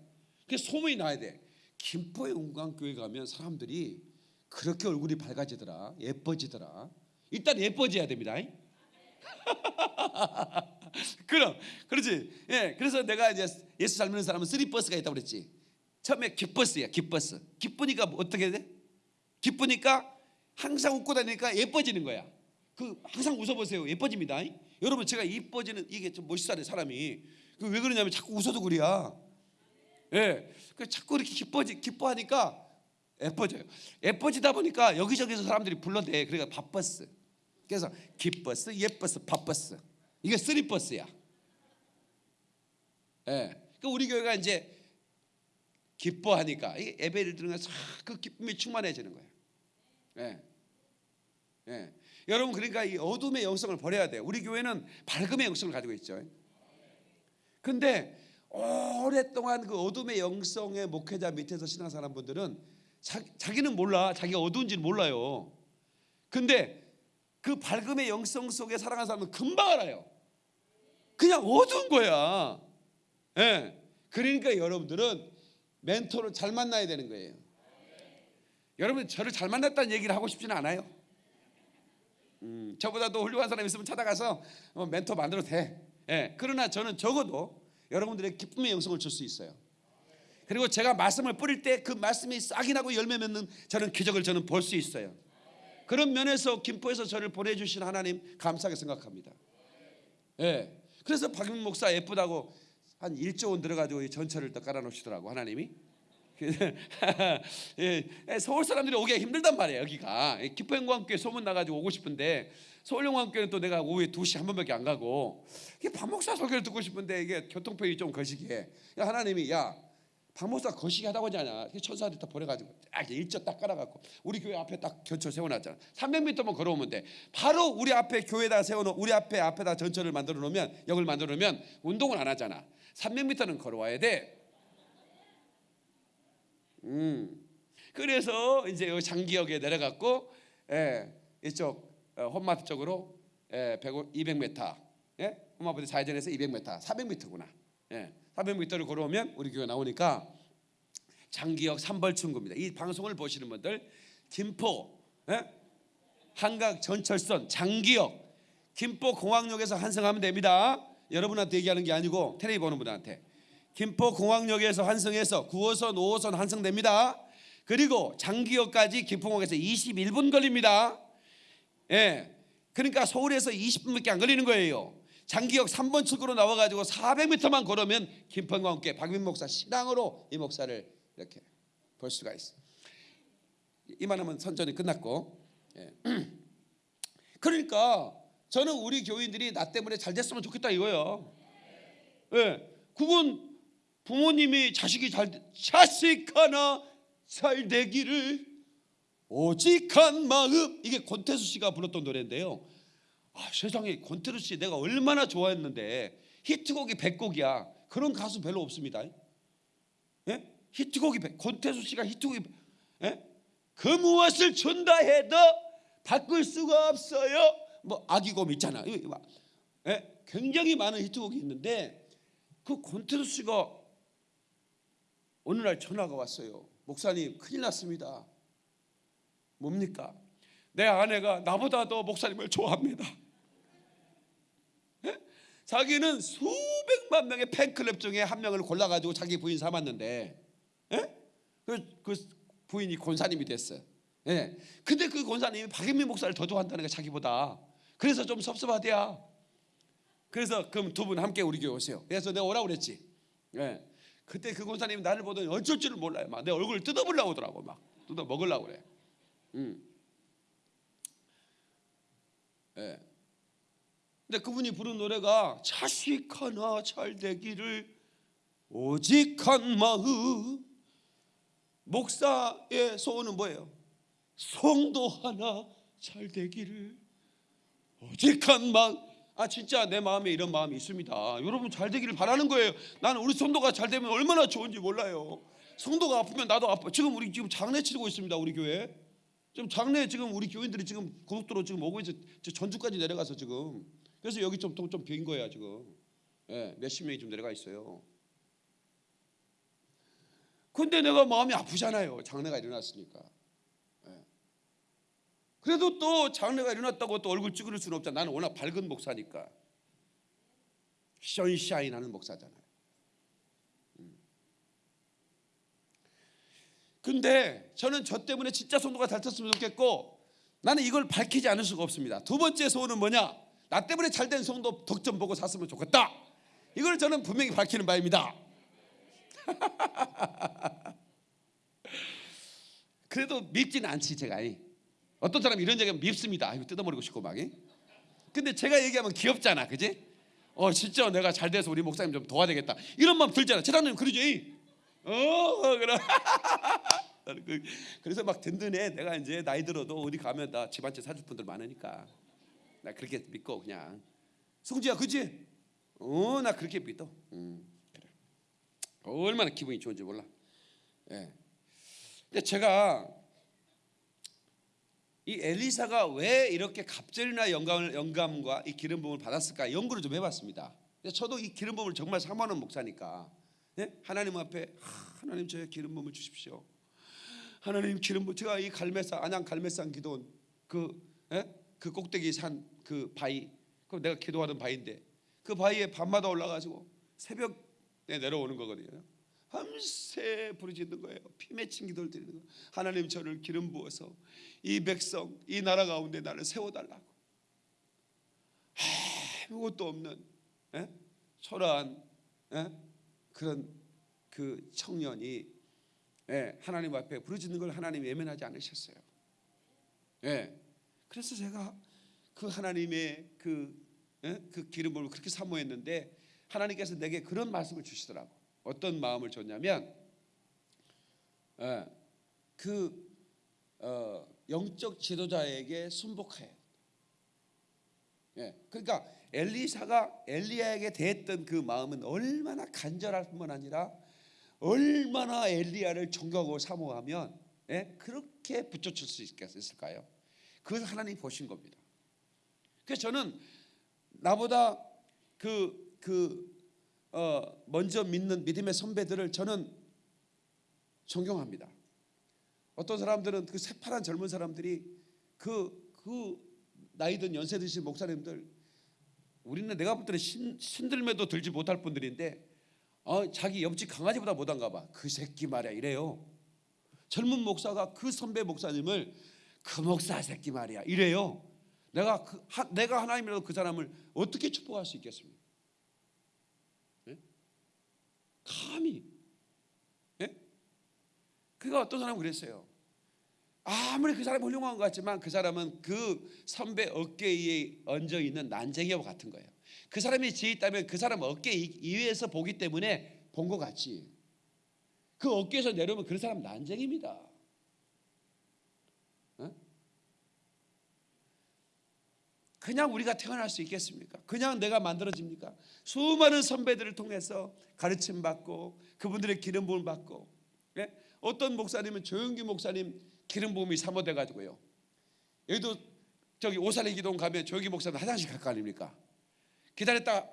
그 소문이 나야 돼. 김포의 운강교회 가면 사람들이 그렇게 얼굴이 밝아지더라, 예뻐지더라. 일단 예뻐져야 됩니다. [laughs] 그럼 그렇지. 예. 그래서 내가 이제 예수 잘 믿는 사람은 three 버스가 있다고 그랬지. 처음에 기뻐스야, 기뻐스. 기쁘니까 뭐 어떻게 돼? 기쁘니까 항상 웃고 다니니까 예뻐지는 거야. 그 항상 웃어보세요. 예뻐집니다. 여러분 제가 이뻐지는 이게 좀 멋있어야 사람이. 그 왜 그러냐면 자꾸 웃어도 그래야. 예. 그 자꾸 이렇게 기뻐지 기뻐하니까 예뻐져요. 예뻐지다 보니까 여기저기서 사람들이 불러대. 그러니까 바뻐스. 그래서 기뻐스, 예뻐스, 바뻐스. 이게 three 버스야. 예. 그 우리 교회가 이제 기뻐하니까 이 예배를 들으면서 그 기쁨이 충만해지는 거예요. 예. 예. 여러분 그러니까 이 어둠의 영성을 버려야 돼요. 우리 교회는 밝음의 영성을 가지고 있죠. 근데 오랫동안 그 어둠의 영성의 목회자 밑에서 신앙사람 분들은 자, 자기는 몰라. 자기가 어두운지는 몰라요. 근데 그 밝음의 영성 속에 살아가는 사람은 금방 알아요. 그냥 어두운 거야. 예. 그러니까 여러분들은 멘토를 잘 만나야 되는 거예요. 여러분 저를 잘 만났다는 얘기를 하고 싶지는 않아요. 음, 저보다도 훌륭한 사람 있으면 찾아가서 어, 멘토 만들어도 돼. 예, 그러나 저는 적어도 여러분들의 기쁨의 영성을 줄 수 있어요. 그리고 제가 말씀을 뿌릴 때 그 말씀이 싹이 나고 열매 맺는 저는 기적을 저는 볼 수 있어요. 그런 면에서 김포에서 저를 보내주신 하나님 감사하게 생각합니다. 예, 그래서 박민 목사 예쁘다고 한 1조 원 들어가지고 이 전철을 또 깔아놓으시더라고 하나님이. [laughs] 예, 서울 사람들이 오기가 힘들단 말이에요 여기가. 기포영광교회 소문 나가지고 오고 싶은데 서울영광교회는 또 내가 오후에 2시 한 번밖에 안 가고 이게 박목사 설교를 듣고 싶은데 이게 교통편이 좀 거시기해 야, 하나님이 야 박목사 거시기 하다고 하잖아? 천사들이 다 보내가지고 딱 일절 딱 깔아갖고 우리 교회 앞에 딱 견철 세워놨잖아. 300m만 걸어오면 돼. 바로 우리 앞에 교회다 세워놓 우리 앞에 앞에다 전철을 만들어 놓으면 역을 만들어 놓으면 운동을 안 하잖아. 300m는 걸어와야 돼 음. 그래서 이제 장기역에 내려갔고 예, 이쪽 어, 홈마트 쪽으로 예, 100, 200m 예? 홈마트 좌회전에서 200m 400m구나 예, 400m를 걸어오면 우리 교회 나오니까 장기역 삼벌충구입니다 이 방송을 보시는 분들 김포 예? 한강 전철선 장기역 김포 공항역에서 환승하면 됩니다 여러분한테 얘기하는 게 아니고 텔레비 보는 분한테 김포 공항역에서 환승해서 9호선, 5호선 환승됩니다. 그리고 장기역까지 김포공항에서 21분 걸립니다. 예. 그러니까 서울에서 20분밖에 안 걸리는 거예요. 장기역 3번 출구로 나와 가지고 400m만 걸으면 김포공항께 박민 목사 신앙으로 이 목사를 이렇게 볼 수가 있어. 이만하면 선전이 끝났고. 예. [clears throat] 그러니까 저는 우리 교인들이 나 때문에 잘 됐으면 좋겠다 이거예요. 예. 그건 부모님이 자식이 잘 자식 하나 잘 되기를 오직한 마음 이게 권태수 씨가 불렀던 노래인데요. 아, 세상에 권태수 씨 내가 얼마나 좋아했는데 히트곡이 100곡이야. 그런 가수 별로 없습니다. 예? 히트곡이 100, 권태수 씨가 히트곡이 예? 그 무엇을 준다 해도 바꿀 수가 없어요. 뭐 아기곰 있잖아. 예? 굉장히 많은 히트곡이 있는데 그 권태수 씨가 어느 날 전화가 왔어요. 목사님 큰일 났습니다. 뭡니까? 내 아내가 나보다 더 목사님을 좋아합니다. 예? 자기는 수백 수백만 명의 팬클럽 중에 한 명을 골라가지고 자기 부인 삼았는데, 예? 그, 그 부인이 권사님이 됐어. 예. 근데 그 권사님이 박인민 목사를 더 좋아한다는 거 자기보다. 그래서 좀 섭섭하대야. 그래서 그럼 두 분 함께 우리 교회 오세요. 그래서 내가 오라고 그랬지. 예. 그때 그 권사님이 나를 보더니 어쩔 줄을 몰라요. 막 내 얼굴을 뜯어보려고 하더라고. 막 뜯어 먹으려고 그래. 음. 예. 근데 그분이 부른 노래가 자식 하나 잘 되기를 오직 한 마음 목사의 소원은 뭐예요? 성도 하나 잘 되기를 오직 한 마음 아 진짜 내 마음에 이런 마음이 있습니다. 여러분 잘 되기를 바라는 거예요. 나는 우리 성도가 잘 되면 얼마나 좋은지 몰라요. 성도가 아프면 나도 아파. 지금 우리 지금 장례 치르고 있습니다 우리 교회. 지금 장례 지금 우리 교인들이 지금 고속도로 지금 오고 이제 전주까지 내려가서 지금. 그래서 여기 좀좀빈 거야 지금. 예, 몇십 명이 좀 내려가 있어요. 근데 내가 마음이 아프잖아요 장례가 일어났으니까. 예. 그래도 또 장례가 일어났다고 또 얼굴 찌그릴 수는 없잖아 나는 워낙 밝은 목사니까 션샤인 하는 목사잖아요 음. 근데 저는 저 때문에 진짜 성도가 달쳤으면 좋겠고 나는 이걸 밝히지 않을 수가 없습니다. 두 번째 소원은 뭐냐? 나 때문에 잘 된 성도 덕점 보고 샀으면 좋겠다. 이걸 저는 분명히 밝히는 바입니다. [laughs] 그래도 밉지는 않지 제가. 어떤 사람 이런 얘기하면 밉습니다. 이거 뜯어버리고 싶고 막. 근데 제가 얘기하면 귀엽잖아, 그지? 어 진짜 내가 잘 돼서 우리 목사님 좀 도와야 되겠다. 이런 마음 들잖아. 재단님 그러지? 어 그래. [laughs] 나는 그- 그래서 막 든든해. 내가 이제 나이 들어도 어디 가면 나집한채 사줄 분들 많으니까 나 그렇게 믿고 그냥 승지야 그지? 어 나 그렇게 믿어. 음, 그래. 얼마나 기분이 좋은지 몰라. 예. 근데 제가 이 엘리사가 왜 이렇게 갑절이나 영감을, 영감과 이 기름 부음을 받았을까 연구를 좀 해봤습니다. 저도 이 기름 부음을 정말 사모하는 목사니까 예? 하나님 앞에 하, 하나님 저의 기름 부음을 주십시오. 하나님 기름 부 제가 이 갈매산 안양 갈매산 기도원 그, 예? 그 꼭대기 산 그 바위 그 내가 기도하던 바위인데 그 바위에 밤마다 올라가지고 새벽에 내려오는 거거든요. 밤새 부르짖는 거예요. 피 맺힌 기도를 드리는 거. 하나님 저를 기름 부어서 이 백성 이 나라 가운데 나를 세워달라고. 아무것도 없는 예? 초라한 예? 그런 그 청년이 예, 하나님 앞에 부르짖는 걸 하나님이 외면하지 않으셨어요. 예. 그래서 제가 그 하나님의 그, 예? 그 기름을 그렇게 사모했는데 하나님께서 내게 그런 말씀을 주시더라고. 어떤 마음을 줬냐면 예, 그 어, 영적 지도자에게 순복해. 예, 그러니까 엘리사가 엘리야에게 대했던 그 마음은 얼마나 간절할 뿐만 아니라 얼마나 엘리야를 존경하고 사모하면 예? 그렇게 붙여줄 수 있겠을까요? 그걸 하나님 보신 겁니다. 그래서 저는 나보다 그, 그 어, 먼저 믿는 믿음의 선배들을 저는 존경합니다. 어떤 사람들은 그 새파란 젊은 사람들이 그, 그 나이 든 연세 드신 목사님들 우리는 내가 볼 때는 신, 신들매도 들지 못할 분들인데 어, 자기 옆집 강아지보다 못한가 봐. 그 새끼 말이야 이래요. 젊은 목사가 그 선배 목사님을 그 목사 새끼 말이야 이래요. 내가 그, 하, 내가 하나님이라도 그 사람을 어떻게 축복할 수 있겠습니까? 예? 감히 예? 그가 어떤 사람은 그랬어요. 아무리 그 사람이 훌륭한 것 같지만 그 사람은 그 선배 어깨에 얹어 있는 난쟁이와 같은 거예요. 그 사람이 지혜 있다면 그 사람 어깨 위에서 보기 때문에 본 것 같지. 그 어깨에서 내려오면 그 사람 난쟁입니다. 어? 그냥 우리가 태어날 수 있겠습니까? 그냥 내가 만들어집니까? 수많은 선배들을 통해서 가르침 받고 그분들의 기름 부음 받고 예? 어떤 목사님은 조영기 목사님 기름 부음이 사모돼 가지고요. 여기도 저기 오산의 기동 가면 조영기 목사님 화장실 갈 거 아닙니까? 기다렸다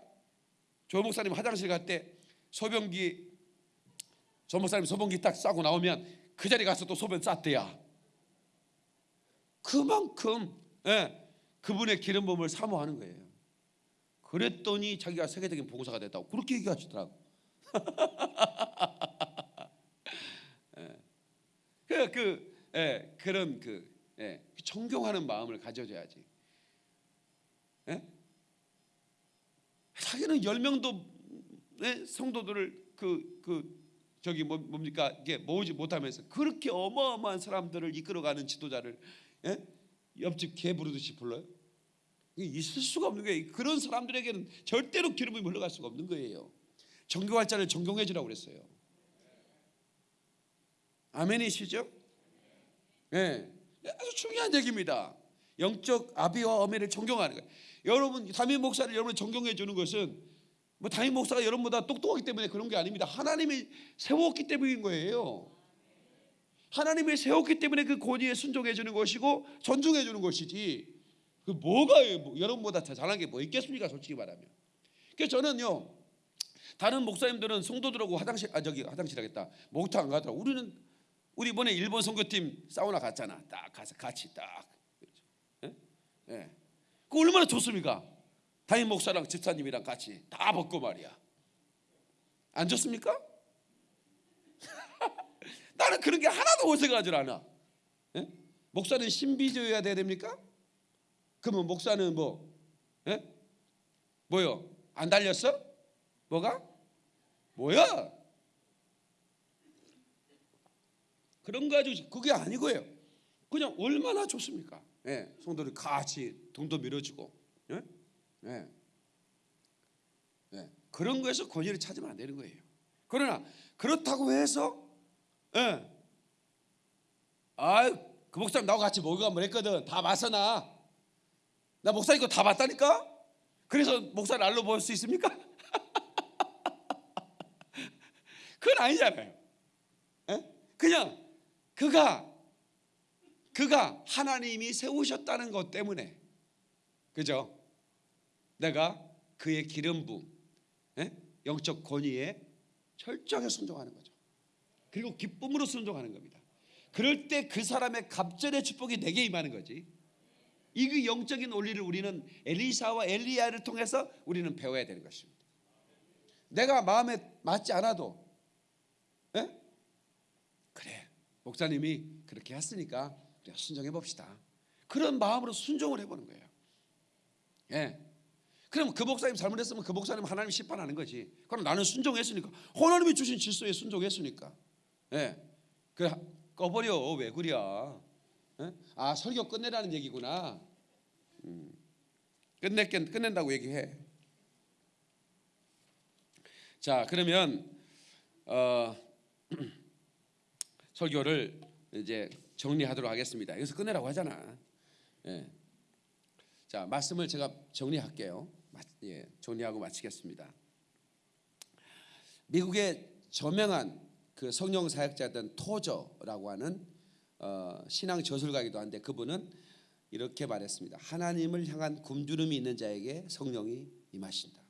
조 목사님 화장실 갈 때 소변기 조 목사님 소변기 딱 싸고 나오면 그 자리 가서 또 소변 쌌대야. 그만큼 예, 그분의 기름 부음을 사모하는 거예요. 그랬더니 자기가 세계적인 봉사가 됐다고 그렇게 얘기하시더라고. [laughs] 그, 그 예, 그런 그 예, 존경하는 마음을 가져줘야지. 예? 자기는 열 명도 예, 성도들을 그, 그 저기 뭐, 뭡니까 이게 모으지 못하면서 그렇게 어마어마한 사람들을 이끌어가는 지도자를 예? 옆집 개 부르듯이 불러요. 있을 수가 없는 거예요. 그런 사람들에게는 절대로 기름이 흘러갈 수가 없는 거예요. 존경할 자를 존경해 주라고 그랬어요. 아멘이시죠? 예. 아주 중요한 얘기입니다. 영적 아비와 어미를 존경하는 거예요. 여러분 담임 목사를 여러분 존경해 주는 것은 뭐 담임 목사가 여러분보다 똑똑하기 때문에 그런 게 아닙니다. 하나님이 세웠기 때문인 거예요. 하나님이 세웠기 때문에 그 권위에 순종해 주는 것이고 존중해 주는 것이지. 그 뭐가 뭐 여러분보다 더 잘한 게 뭐 있겠습니까? 솔직히 말하면. 그래서 저는요. 다른 목사님들은 성도들하고 화장실 아 저기 화장실 하겠다. 목욕탕 안 가더라고. 우리는 우리 이번에 일본 선교팀 사우나 갔잖아. 딱 가서 같이 딱. 예? 예. 그 얼마나 좋습니까? 담임 목사랑 집사님이랑 같이 다 벗고 말이야. 안 좋습니까? 나는 그런 게 하나도 어색하지 않아. 예? 목사는 신비주의여야 돼야 됩니까? 그러면 목사는 뭐, 예? 뭐요? 안 달렸어? 뭐가? 뭐야? 그런 거 가지고 그게 아니고요. 그냥 얼마나 좋습니까? 예, 성도들 같이 돈도 밀어주고, 예? 예. 예. 그런 거에서 권위를 찾으면 안 되는 거예요. 그러나 그렇다고 해서, 예, 아그 목사님 나하고 같이 목욕 한번 했거든. 다 봤어나. 나 목사님 거다 봤다니까. 그래서 목사를 알로 볼 수 있습니까? [laughs] 그건 아니잖아요. 예? 그냥 그가 그가 하나님이 세우셨다는 것 때문에 그죠? 내가 그의 기름 부 예? 영적 권위에 철저하게 순종하는 거죠. 그리고 기쁨으로 순종하는 겁니다. 그럴 때 그 사람의 갑절의 축복이 내게 임하는 거지. 이그 영적인 원리를 우리는 엘리사와 엘리야를 통해서 우리는 배워야 되는 것입니다. 내가 마음에 맞지 않아도 예? 그래 목사님이 그렇게 했으니까 우리가 순종해 봅시다. 그런 마음으로 순종을 해보는 거예요. 예. 그럼 그 목사님 잘못했으면 그 목사님 하나님 심판하는 거지. 그럼 나는 순종했으니까 하나님이 주신 질서에 순종했으니까. 예. 그 꺼버려 왜 그려? 예? 아 설교 끝내라는 얘기구나. 음. 끝내 끝낸다고 얘기해. 자 그러면 어, [clears throat] 설교를 이제 정리하도록 하겠습니다. 여기서 끝내라고 하잖아. 예. 자 말씀을 제가 정리할게요. 마, 예, 정리하고 마치겠습니다. 미국의 저명한 그 성령 사역자였던 토저라고 하는 어, 신앙 저술가이기도 한데 그분은 이렇게 말했습니다. 하나님을 향한 굶주림이 있는 자에게 성령이 임하신다.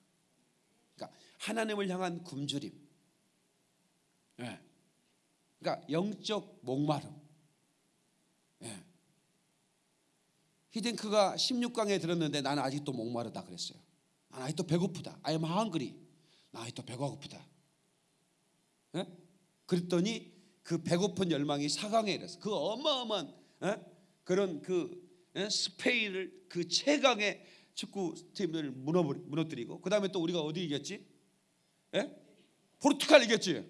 그러니까 하나님을 향한 굶주림. 예. 그러니까 영적 목마름. 예. 히딩크가 16강에 들었는데 나는 아직도 목마르다 그랬어요. 나는 아직도 배고프다. I'm hungry. 나 아직도 배가 고프다. 예? 그랬더니 그 배고픈 열망이 4강에 이랬어. 그 어마어마한 예? 그런 그 예? 스페인을 그 최강의 축구 팀을 무너뜨리고 그 다음에 또 우리가 어디 이겼지? 예? 포르투갈 이겼지?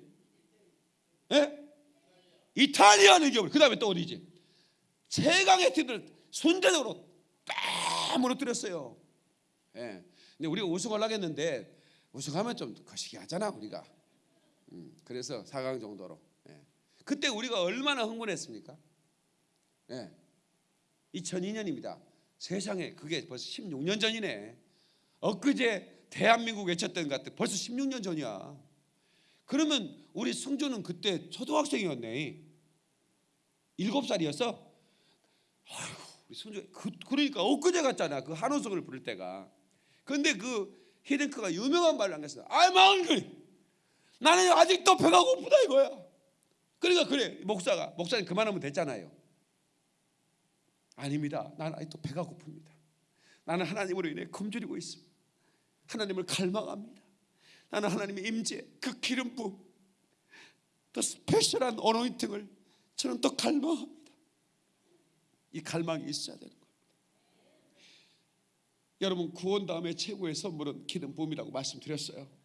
예? 이탈리아는 이겨버려. 그 다음에 또 어디지? 최강의 팀들 순대적으로 다 무너뜨렸어요. 예. 근데 우리가 우승하려고 했는데 우승하면 좀 거시기 하잖아 우리가. 음, 그래서 4강 정도로. 예. 그때 우리가 얼마나 흥분했습니까? 예. 2002년입니다. 세상에 그게 벌써 16년 전이네. 엊그제 대한민국 외쳤던 것 같아. 벌써 16년 전이야. 그러면 우리 승조는 그때 초등학생이었네. 일곱 살이었어. 아이고 우리 승조 그, 그러니까 엊그제 같잖아. 그 한호성을 부를 때가. 근데 그 히딩크가 유명한 말을 안 했어. I'm hungry. 나는 아직도 배가 고프다 이거야. 그러니까 그래 목사가 목사님 그만하면 됐잖아요. 아닙니다. 나는 아직도 배가 고픕니다. 나는 하나님으로 인해 굶주리고 있습니다. 하나님을 갈망합니다. 나는 하나님의 임재, 그 기름 부음, 더 스페셜한 어노인팅을 저는 더 갈망합니다. 이 갈망이 있어야 되는 거예요. 여러분 구원 다음에 최고의 선물은 기름 부음이라고 말씀드렸어요.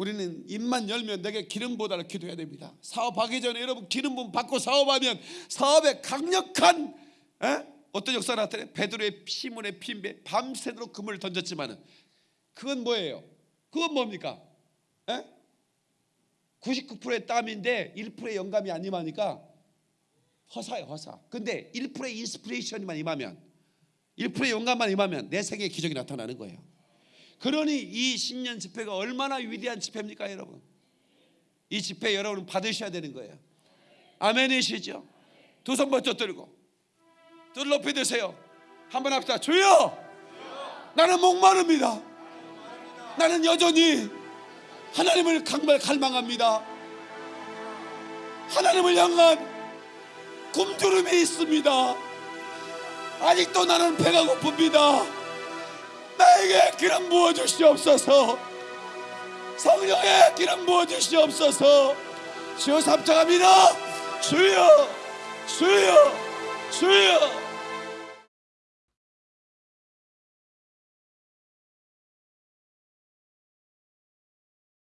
우리는 입만 열면 내게 기름 보다를 기도해야 됩니다. 사업하기 전에 여러분 기름 부음 받고 사업하면 사업에 강력한 에? 어떤 역사가 나타나요? 베드로의 시몬의 핀배 밤새도록 그물을 던졌지만은 그건 뭐예요? 그건 뭡니까? 에? 99%의 땀인데 1%의 영감이 안 임하니까 허사예요 허사. 근데 1%의 인스피레이션만 임하면 1%의 영감만 임하면 내 세계에 기적이 나타나는 거예요. 그러니 이 신년 집회가 얼마나 위대한 집회입니까, 여러분? 이 집회 여러분 받으셔야 되는 거예요. 아멘이시죠? 두 손 번쩍 들고 둘 높이 드세요. 한번 합시다. 주여, 나는 목마릅니다. 나는 여전히 하나님을 강발 갈망합니다. 하나님을 향한 굶주림이 있습니다. 아직도 나는 배가 고픕니다. 나에게 기름 부어 주시옵소서. 성령의 기름 부어 주시옵소서. 주여 삼창합니다. 주여, 주여, 주여.